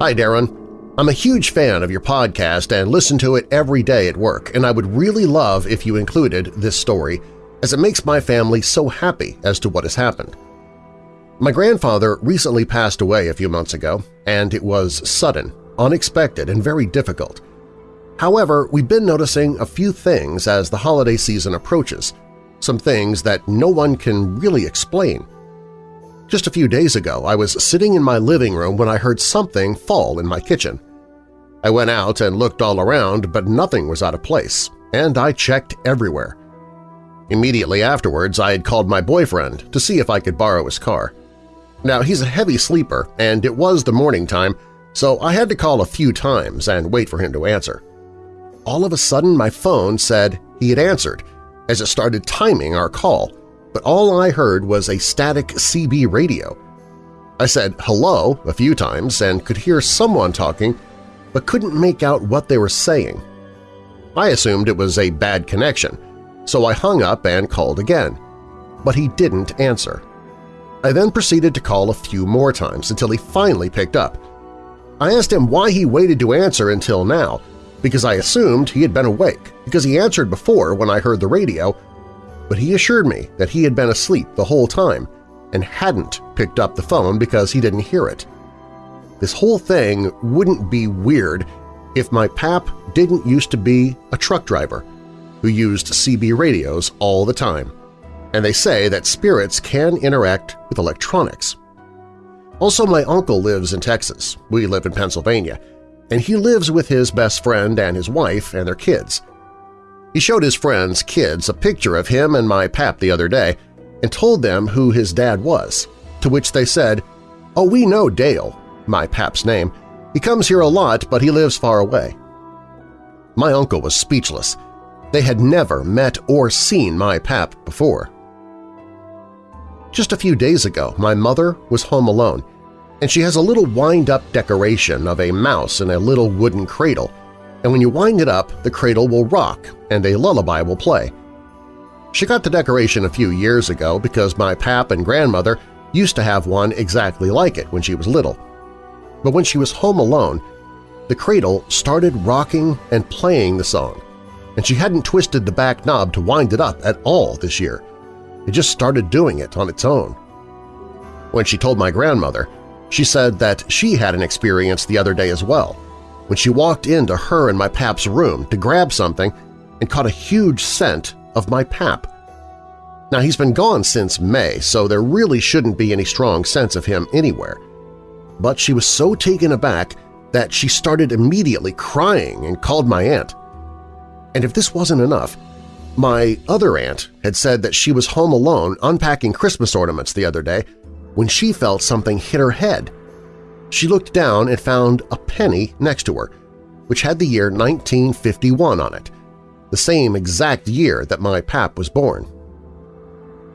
Hi, Darren. I'm a huge fan of your podcast and listen to it every day at work, and I would really love if you included this story, as it makes my family so happy as to what has happened. My grandfather recently passed away a few months ago, and it was sudden, unexpected, and very difficult. However, we've been noticing a few things as the holiday season approaches, some things that no one can really explain. Just a few days ago, I was sitting in my living room when I heard something fall in my kitchen. I went out and looked all around, but nothing was out of place, and I checked everywhere. Immediately afterwards, I had called my boyfriend to see if I could borrow his car. Now, he's a heavy sleeper, and it was the morning time, so I had to call a few times and wait for him to answer. All of a sudden, my phone said he had answered as it started timing our call, but all I heard was a static CB radio. I said hello a few times and could hear someone talking, but couldn't make out what they were saying. I assumed it was a bad connection, so I hung up and called again, but he didn't answer. I then proceeded to call a few more times until he finally picked up. I asked him why he waited to answer until now, because I assumed he had been awake because he answered before when I heard the radio but he assured me that he had been asleep the whole time and hadn't picked up the phone because he didn't hear it. This whole thing wouldn't be weird if my pap didn't used to be a truck driver who used CB radios all the time, and they say that spirits can interact with electronics. Also, my uncle lives in Texas. We live in Pennsylvania, and he lives with his best friend and his wife and their kids – he showed his friends' kids a picture of him and my pap the other day and told them who his dad was, to which they said, "'Oh, we know Dale, my pap's name. He comes here a lot, but he lives far away.' My uncle was speechless. They had never met or seen my pap before. Just a few days ago, my mother was home alone, and she has a little wind-up decoration of a mouse in a little wooden cradle and when you wind it up, the cradle will rock and a lullaby will play. She got the decoration a few years ago because my pap and grandmother used to have one exactly like it when she was little. But when she was home alone, the cradle started rocking and playing the song, and she hadn't twisted the back knob to wind it up at all this year. It just started doing it on its own. When she told my grandmother, she said that she had an experience the other day as well, when she walked into her and my pap's room to grab something and caught a huge scent of my pap. Now, he's been gone since May, so there really shouldn't be any strong sense of him anywhere. But she was so taken aback that she started immediately crying and called my aunt. And if this wasn't enough, my other aunt had said that she was home alone unpacking Christmas ornaments the other day when she felt something hit her head she looked down and found a penny next to her, which had the year 1951 on it, the same exact year that my pap was born.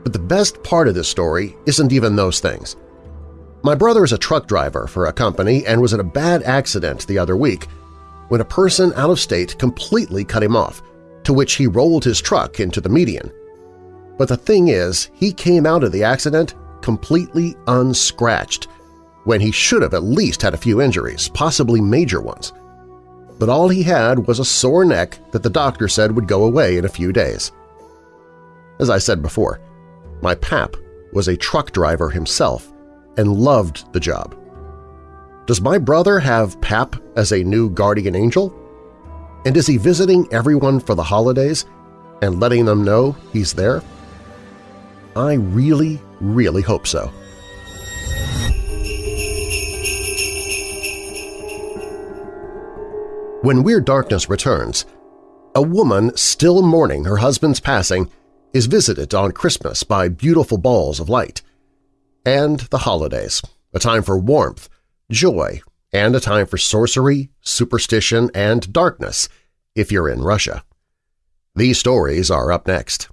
But the best part of this story isn't even those things. My brother is a truck driver for a company and was in a bad accident the other week when a person out of state completely cut him off, to which he rolled his truck into the median. But the thing is, he came out of the accident completely unscratched when he should have at least had a few injuries, possibly major ones. But all he had was a sore neck that the doctor said would go away in a few days. As I said before, my pap was a truck driver himself and loved the job. Does my brother have Pap as a new guardian angel? And is he visiting everyone for the holidays and letting them know he's there? I really, really hope so. When Weird Darkness returns, a woman still mourning her husband's passing is visited on Christmas by beautiful balls of light. And the holidays, a time for warmth, joy, and a time for sorcery, superstition, and darkness if you're in Russia. These stories are up next.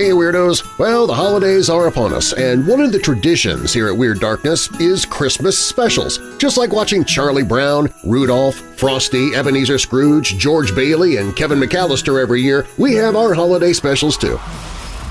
Hey Weirdos! Well, the holidays are upon us, and one of the traditions here at Weird Darkness is Christmas specials. Just like watching Charlie Brown, Rudolph, Frosty, Ebenezer Scrooge, George Bailey, and Kevin McAllister every year, we have our holiday specials too.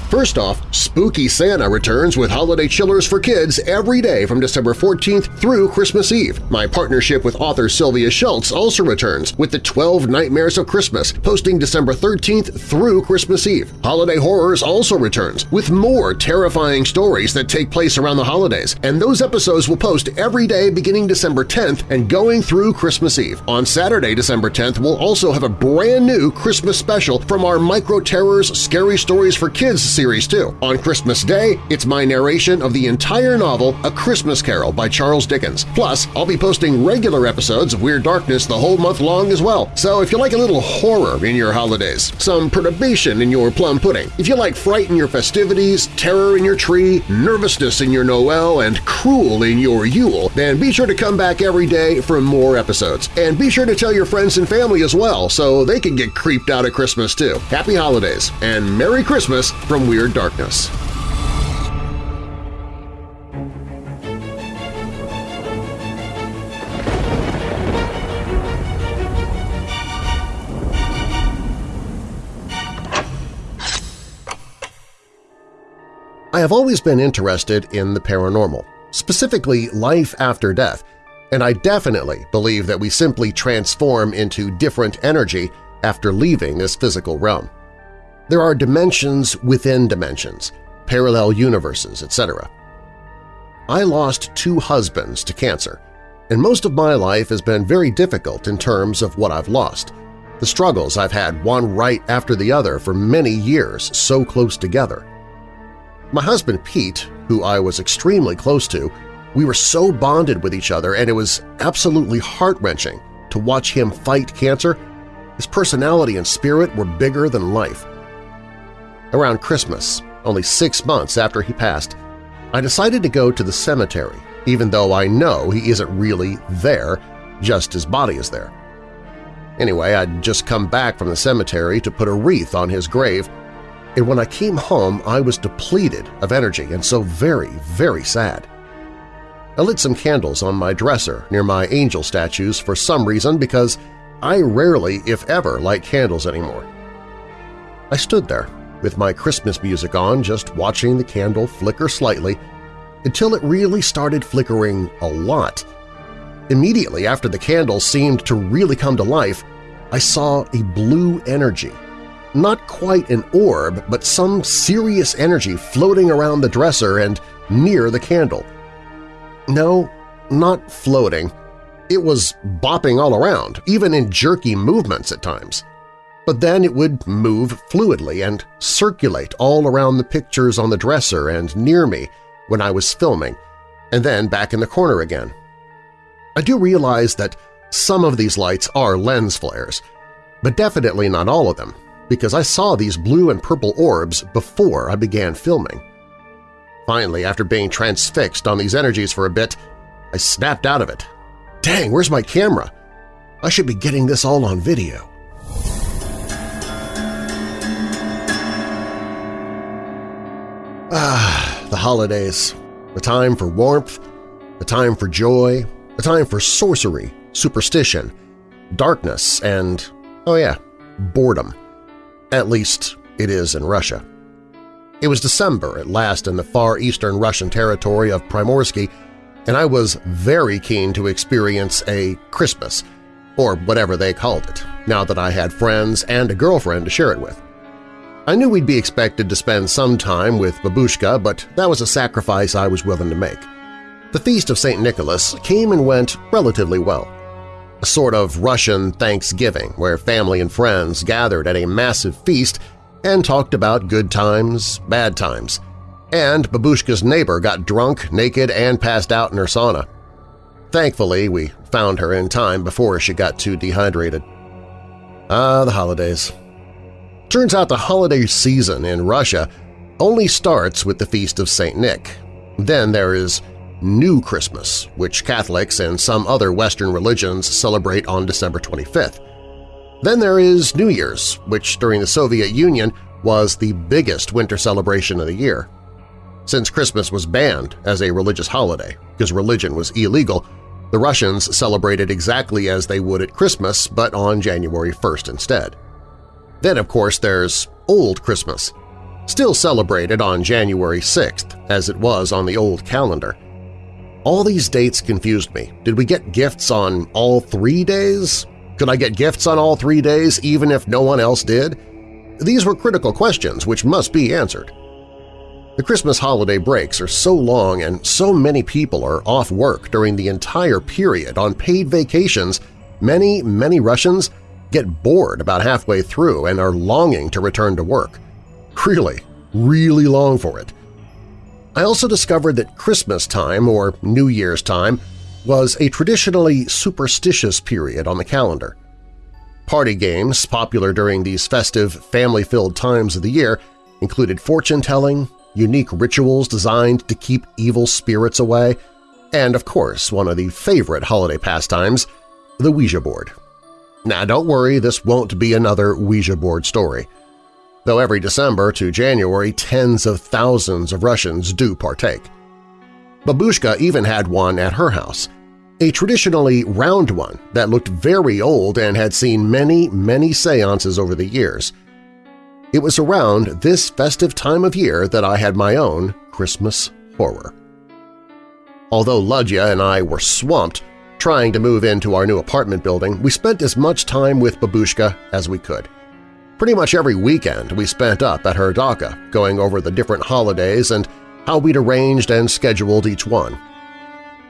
First off, Spooky Santa returns with holiday chillers for kids every day from December 14th through Christmas Eve. My partnership with author Sylvia Shults also returns with the 12 Nightmares of Christmas, posting December 13th through Christmas Eve. Holiday Horrors also returns with more terrifying stories that take place around the holidays, and those episodes will post every day beginning December 10th and going through Christmas Eve. On Saturday, December 10th, we'll also have a brand new Christmas special from our Micro Terrors Scary Stories for Kids series too. On Christmas Day, it's my narration of the entire novel A Christmas Carol by Charles Dickens. Plus, I'll be posting regular episodes of Weird Darkness the whole month long as well. So if you like a little horror in your holidays, some perturbation in your plum pudding, if you like fright in your festivities, terror in your tree, nervousness in your Noel, and cruel in your Yule, then be sure to come back every day for more episodes. And be sure to tell your friends and family as well so they can get creeped out at Christmas too. Happy Holidays and Merry Christmas from Weird Darkness. I have always been interested in the paranormal, specifically life after death, and I definitely believe that we simply transform into different energy after leaving this physical realm. There are dimensions within dimensions, parallel universes, etc. I lost two husbands to cancer, and most of my life has been very difficult in terms of what I've lost. The struggles I've had one right after the other for many years so close together. My husband Pete, who I was extremely close to, we were so bonded with each other and it was absolutely heart-wrenching to watch him fight cancer. His personality and spirit were bigger than life. Around Christmas, only six months after he passed, I decided to go to the cemetery, even though I know he isn't really there, just his body is there. Anyway, I'd just come back from the cemetery to put a wreath on his grave, and when I came home I was depleted of energy and so very, very sad. I lit some candles on my dresser near my angel statues for some reason because I rarely, if ever, light candles anymore. I stood there with my Christmas music on just watching the candle flicker slightly until it really started flickering a lot. Immediately after the candle seemed to really come to life, I saw a blue energy. Not quite an orb, but some serious energy floating around the dresser and near the candle. No, not floating. It was bopping all around, even in jerky movements at times but then it would move fluidly and circulate all around the pictures on the dresser and near me when I was filming, and then back in the corner again. I do realize that some of these lights are lens flares, but definitely not all of them, because I saw these blue and purple orbs before I began filming. Finally, after being transfixed on these energies for a bit, I snapped out of it. Dang, where's my camera? I should be getting this all on video. Ah, the holidays. The time for warmth, the time for joy, the time for sorcery, superstition, darkness, and, oh yeah, boredom. At least it is in Russia. It was December at last in the far eastern Russian territory of Primorsky, and I was very keen to experience a Christmas, or whatever they called it, now that I had friends and a girlfriend to share it with. I knew we'd be expected to spend some time with Babushka, but that was a sacrifice I was willing to make. The Feast of St. Nicholas came and went relatively well. A sort of Russian Thanksgiving where family and friends gathered at a massive feast and talked about good times, bad times, and Babushka's neighbor got drunk, naked, and passed out in her sauna. Thankfully, we found her in time before she got too dehydrated. Ah, the holidays. Turns out the holiday season in Russia only starts with the Feast of St. Nick. Then there is New Christmas, which Catholics and some other Western religions celebrate on December 25th. Then there is New Year's, which during the Soviet Union was the biggest winter celebration of the year. Since Christmas was banned as a religious holiday because religion was illegal, the Russians celebrated exactly as they would at Christmas but on January 1st instead. Then, of course, there's Old Christmas, still celebrated on January 6th as it was on the old calendar. All these dates confused me. Did we get gifts on all three days? Could I get gifts on all three days even if no one else did? These were critical questions which must be answered. The Christmas holiday breaks are so long and so many people are off work during the entire period on paid vacations, many, many Russians get bored about halfway through and are longing to return to work. Really, really long for it. I also discovered that Christmas time, or New Year's time, was a traditionally superstitious period on the calendar. Party games popular during these festive, family-filled times of the year included fortune-telling, unique rituals designed to keep evil spirits away, and, of course, one of the favorite holiday pastimes, the Ouija board. Now, don't worry, this won't be another Ouija board story. Though every December to January tens of thousands of Russians do partake. Babushka even had one at her house, a traditionally round one that looked very old and had seen many, many seances over the years. It was around this festive time of year that I had my own Christmas horror. Although Ludya and I were swamped Trying to move into our new apartment building, we spent as much time with Babushka as we could. Pretty much every weekend we spent up at her dacha, going over the different holidays and how we'd arranged and scheduled each one.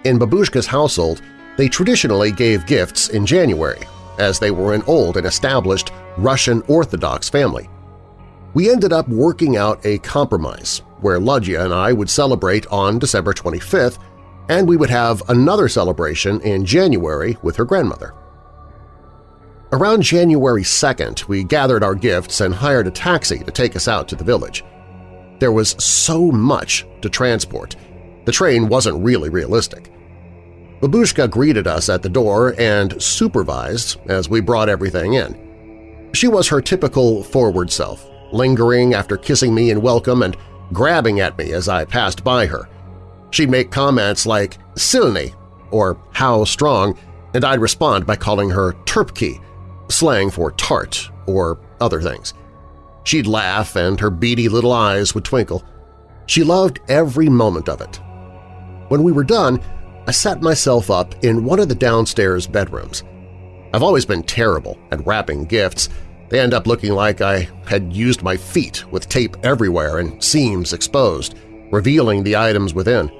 In Babushka's household, they traditionally gave gifts in January, as they were an old and established Russian Orthodox family. We ended up working out a compromise where Ludya and I would celebrate on December 25th and we would have another celebration in January with her grandmother. Around January 2nd, we gathered our gifts and hired a taxi to take us out to the village. There was so much to transport, the train wasn't really realistic. Babushka greeted us at the door and supervised as we brought everything in. She was her typical forward self, lingering after kissing me in welcome and grabbing at me as I passed by her, She'd make comments like silny or how strong, and I'd respond by calling her terpki, slang for tart or other things. She'd laugh and her beady little eyes would twinkle. She loved every moment of it. When we were done, I sat myself up in one of the downstairs bedrooms. I've always been terrible at wrapping gifts. They end up looking like I had used my feet with tape everywhere and seams exposed, revealing the items within.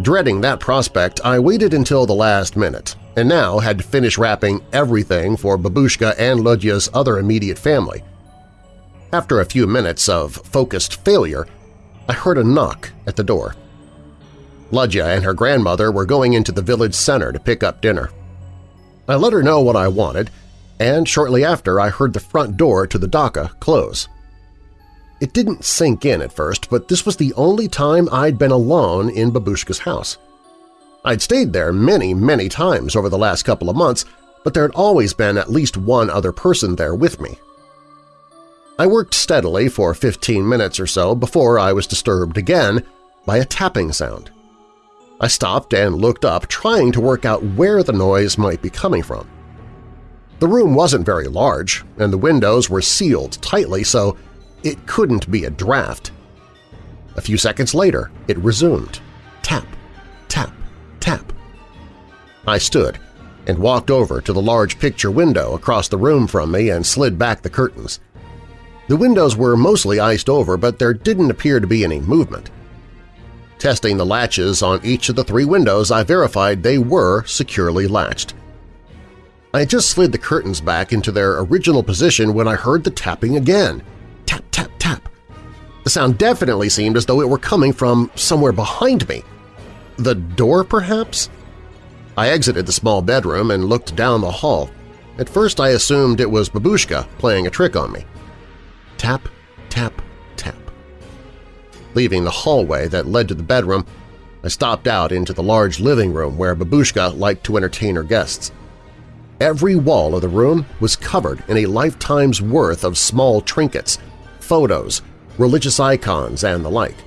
Dreading that prospect, I waited until the last minute, and now had to finish wrapping everything for Babushka and Ludya's other immediate family. After a few minutes of focused failure, I heard a knock at the door. Ludya and her grandmother were going into the village center to pick up dinner. I let her know what I wanted, and shortly after I heard the front door to the dacha close. It didn't sink in at first, but this was the only time I'd been alone in Babushka's house. I'd stayed there many, many times over the last couple of months, but there had always been at least one other person there with me. I worked steadily for 15 minutes or so before I was disturbed again by a tapping sound. I stopped and looked up, trying to work out where the noise might be coming from. The room wasn't very large, and the windows were sealed tightly, so it couldn't be a draft. A few seconds later, it resumed. Tap, tap, tap. I stood and walked over to the large picture window across the room from me and slid back the curtains. The windows were mostly iced over, but there didn't appear to be any movement. Testing the latches on each of the three windows, I verified they were securely latched. I had just slid the curtains back into their original position when I heard the tapping again tap, tap, tap. The sound definitely seemed as though it were coming from somewhere behind me. The door, perhaps? I exited the small bedroom and looked down the hall. At first I assumed it was Babushka playing a trick on me. Tap, tap, tap. Leaving the hallway that led to the bedroom, I stopped out into the large living room where Babushka liked to entertain her guests. Every wall of the room was covered in a lifetime's worth of small trinkets, photos, religious icons, and the like.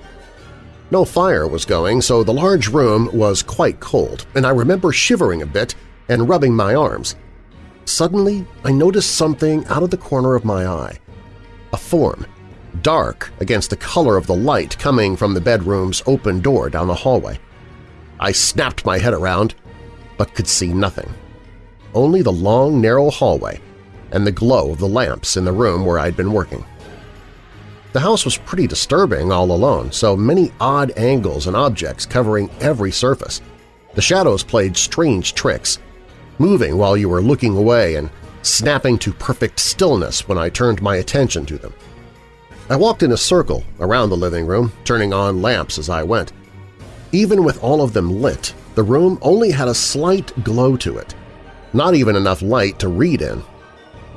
No fire was going, so the large room was quite cold, and I remember shivering a bit and rubbing my arms. Suddenly, I noticed something out of the corner of my eye. A form, dark against the color of the light coming from the bedroom's open door down the hallway. I snapped my head around, but could see nothing. Only the long, narrow hallway and the glow of the lamps in the room where I'd been working. The house was pretty disturbing all alone, so many odd angles and objects covering every surface. The shadows played strange tricks, moving while you were looking away and snapping to perfect stillness when I turned my attention to them. I walked in a circle around the living room, turning on lamps as I went. Even with all of them lit, the room only had a slight glow to it, not even enough light to read in.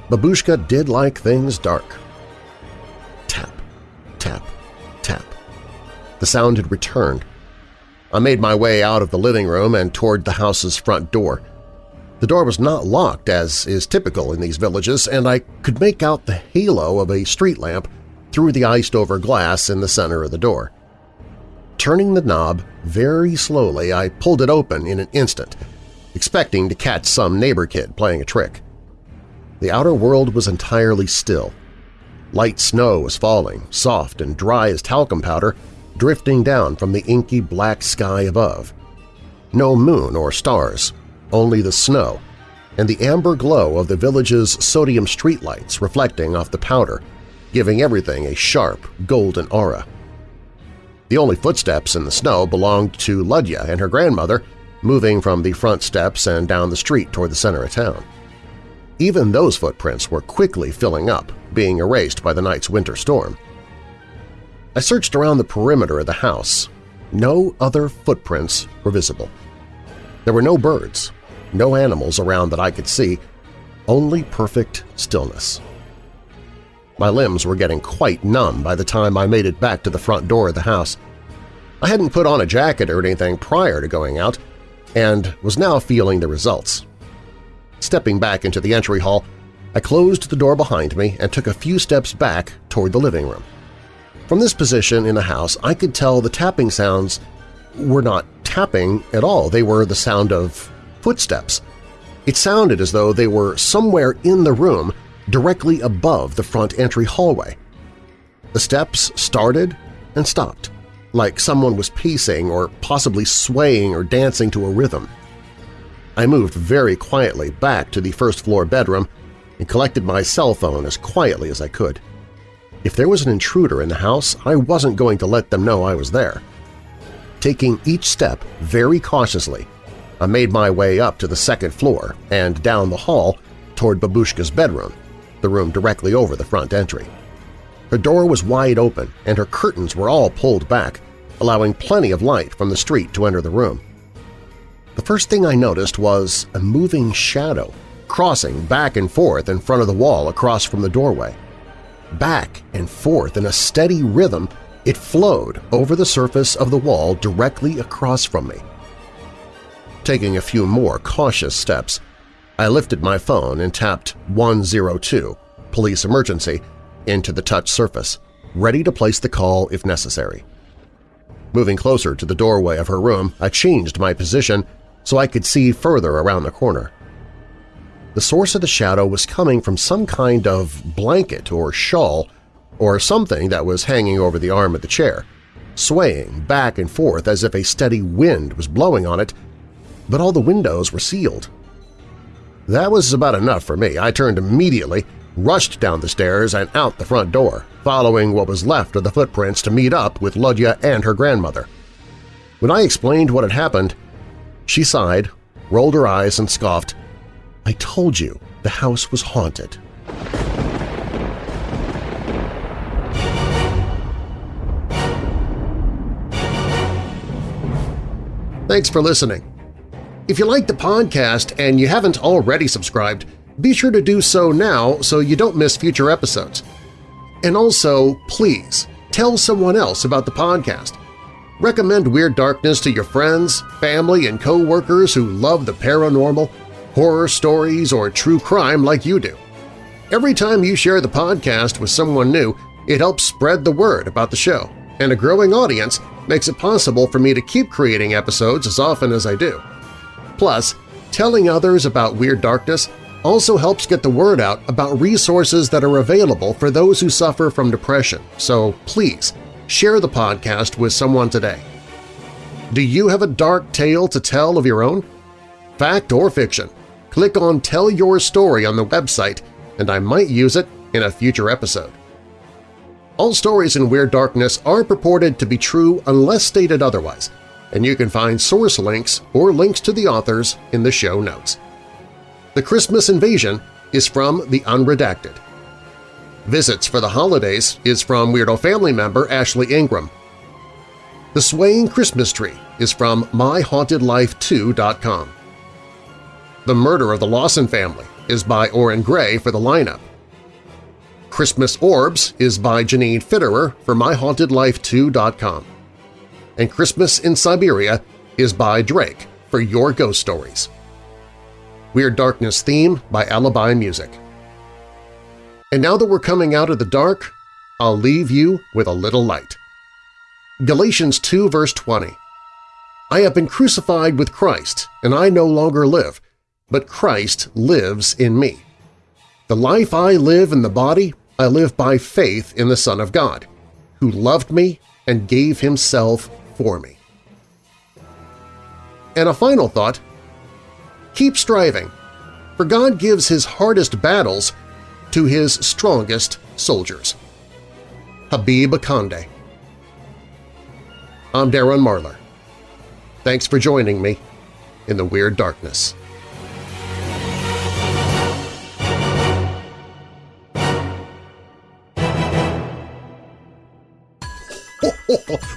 Babushka did like things dark. Tap, tap. The sound had returned. I made my way out of the living room and toward the house's front door. The door was not locked, as is typical in these villages, and I could make out the halo of a street lamp through the iced-over glass in the center of the door. Turning the knob very slowly, I pulled it open in an instant, expecting to catch some neighbor kid playing a trick. The outer world was entirely still. Light snow was falling, soft and dry as talcum powder, drifting down from the inky black sky above. No moon or stars, only the snow, and the amber glow of the village's sodium streetlights reflecting off the powder giving everything a sharp, golden aura. The only footsteps in the snow belonged to Ludya and her grandmother, moving from the front steps and down the street toward the center of town. Even those footprints were quickly filling up, being erased by the night's winter storm. I searched around the perimeter of the house. No other footprints were visible. There were no birds, no animals around that I could see, only perfect stillness. My limbs were getting quite numb by the time I made it back to the front door of the house. I hadn't put on a jacket or anything prior to going out, and was now feeling the results. Stepping back into the entry hall, I closed the door behind me and took a few steps back toward the living room. From this position in the house, I could tell the tapping sounds were not tapping at all. They were the sound of footsteps. It sounded as though they were somewhere in the room directly above the front entry hallway. The steps started and stopped, like someone was pacing or possibly swaying or dancing to a rhythm. I moved very quietly back to the first-floor bedroom and collected my cell phone as quietly as I could. If there was an intruder in the house, I wasn't going to let them know I was there. Taking each step very cautiously, I made my way up to the second floor and down the hall toward Babushka's bedroom the room directly over the front entry. Her door was wide open and her curtains were all pulled back, allowing plenty of light from the street to enter the room. The first thing I noticed was a moving shadow crossing back and forth in front of the wall across from the doorway. Back and forth in a steady rhythm, it flowed over the surface of the wall directly across from me. Taking a few more cautious steps, I lifted my phone and tapped 102, police emergency, into the touch surface, ready to place the call if necessary. Moving closer to the doorway of her room, I changed my position so I could see further around the corner. The source of the shadow was coming from some kind of blanket or shawl or something that was hanging over the arm of the chair, swaying back and forth as if a steady wind was blowing on it, but all the windows were sealed that was about enough for me. I turned immediately, rushed down the stairs and out the front door, following what was left of the footprints to meet up with Ludya and her grandmother. When I explained what had happened, she sighed, rolled her eyes, and scoffed, I told you the house was haunted. Thanks for listening. If you like the podcast and you haven't already subscribed, be sure to do so now so you don't miss future episodes. And also, please, tell someone else about the podcast. Recommend Weird Darkness to your friends, family, and co-workers who love the paranormal, horror stories, or true crime like you do. Every time you share the podcast with someone new, it helps spread the word about the show, and a growing audience makes it possible for me to keep creating episodes as often as I do. Plus, telling others about Weird Darkness also helps get the word out about resources that are available for those who suffer from depression, so please share the podcast with someone today. Do you have a dark tale to tell of your own? Fact or fiction? Click on Tell Your Story on the website and I might use it in a future episode. All stories in Weird Darkness are purported to be true unless stated otherwise, and you can find source links or links to the authors in the show notes. The Christmas Invasion is from The Unredacted. Visits for the Holidays is from Weirdo family member Ashley Ingram. The Swaying Christmas Tree is from MyHauntedLifeToo.com. The Murder of the Lawson Family is by Oren Gray for the lineup. Christmas Orbs is by Janine Fitterer for MyHauntedLifeToo.com. And Christmas in Siberia is by Drake for Your Ghost Stories. Weird Darkness theme by Alibi Music. And now that we're coming out of the dark, I'll leave you with a little light. Galatians 2 verse 20 I have been crucified with Christ, and I no longer live, but Christ lives in me. The life I live in the body, I live by faith in the Son of God, who loved me and gave himself for me. And a final thought, keep striving, for God gives his hardest battles to his strongest soldiers. Habib Akande I'm Darren Marlar. Thanks for joining me in the Weird Darkness.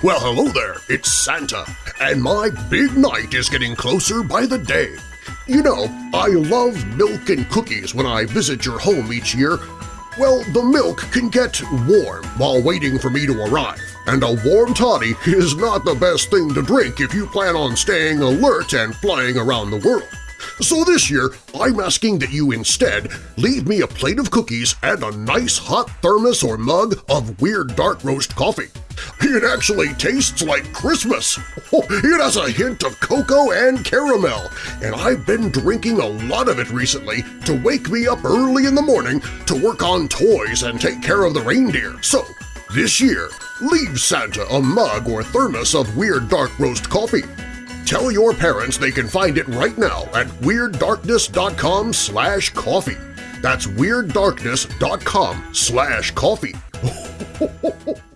well, hello there, it's Santa, and my big night is getting closer by the day. You know, I love milk and cookies when I visit your home each year. Well, the milk can get warm while waiting for me to arrive, and a warm toddy is not the best thing to drink if you plan on staying alert and flying around the world. So this year, I'm asking that you instead leave me a plate of cookies and a nice hot thermos or mug of Weird Dark Roast coffee. It actually tastes like Christmas! It has a hint of cocoa and caramel, and I've been drinking a lot of it recently to wake me up early in the morning to work on toys and take care of the reindeer. So, this year, leave Santa a mug or thermos of Weird Dark Roast coffee. Tell your parents they can find it right now at WeirdDarkness.com slash coffee. That's WeirdDarkness.com slash coffee.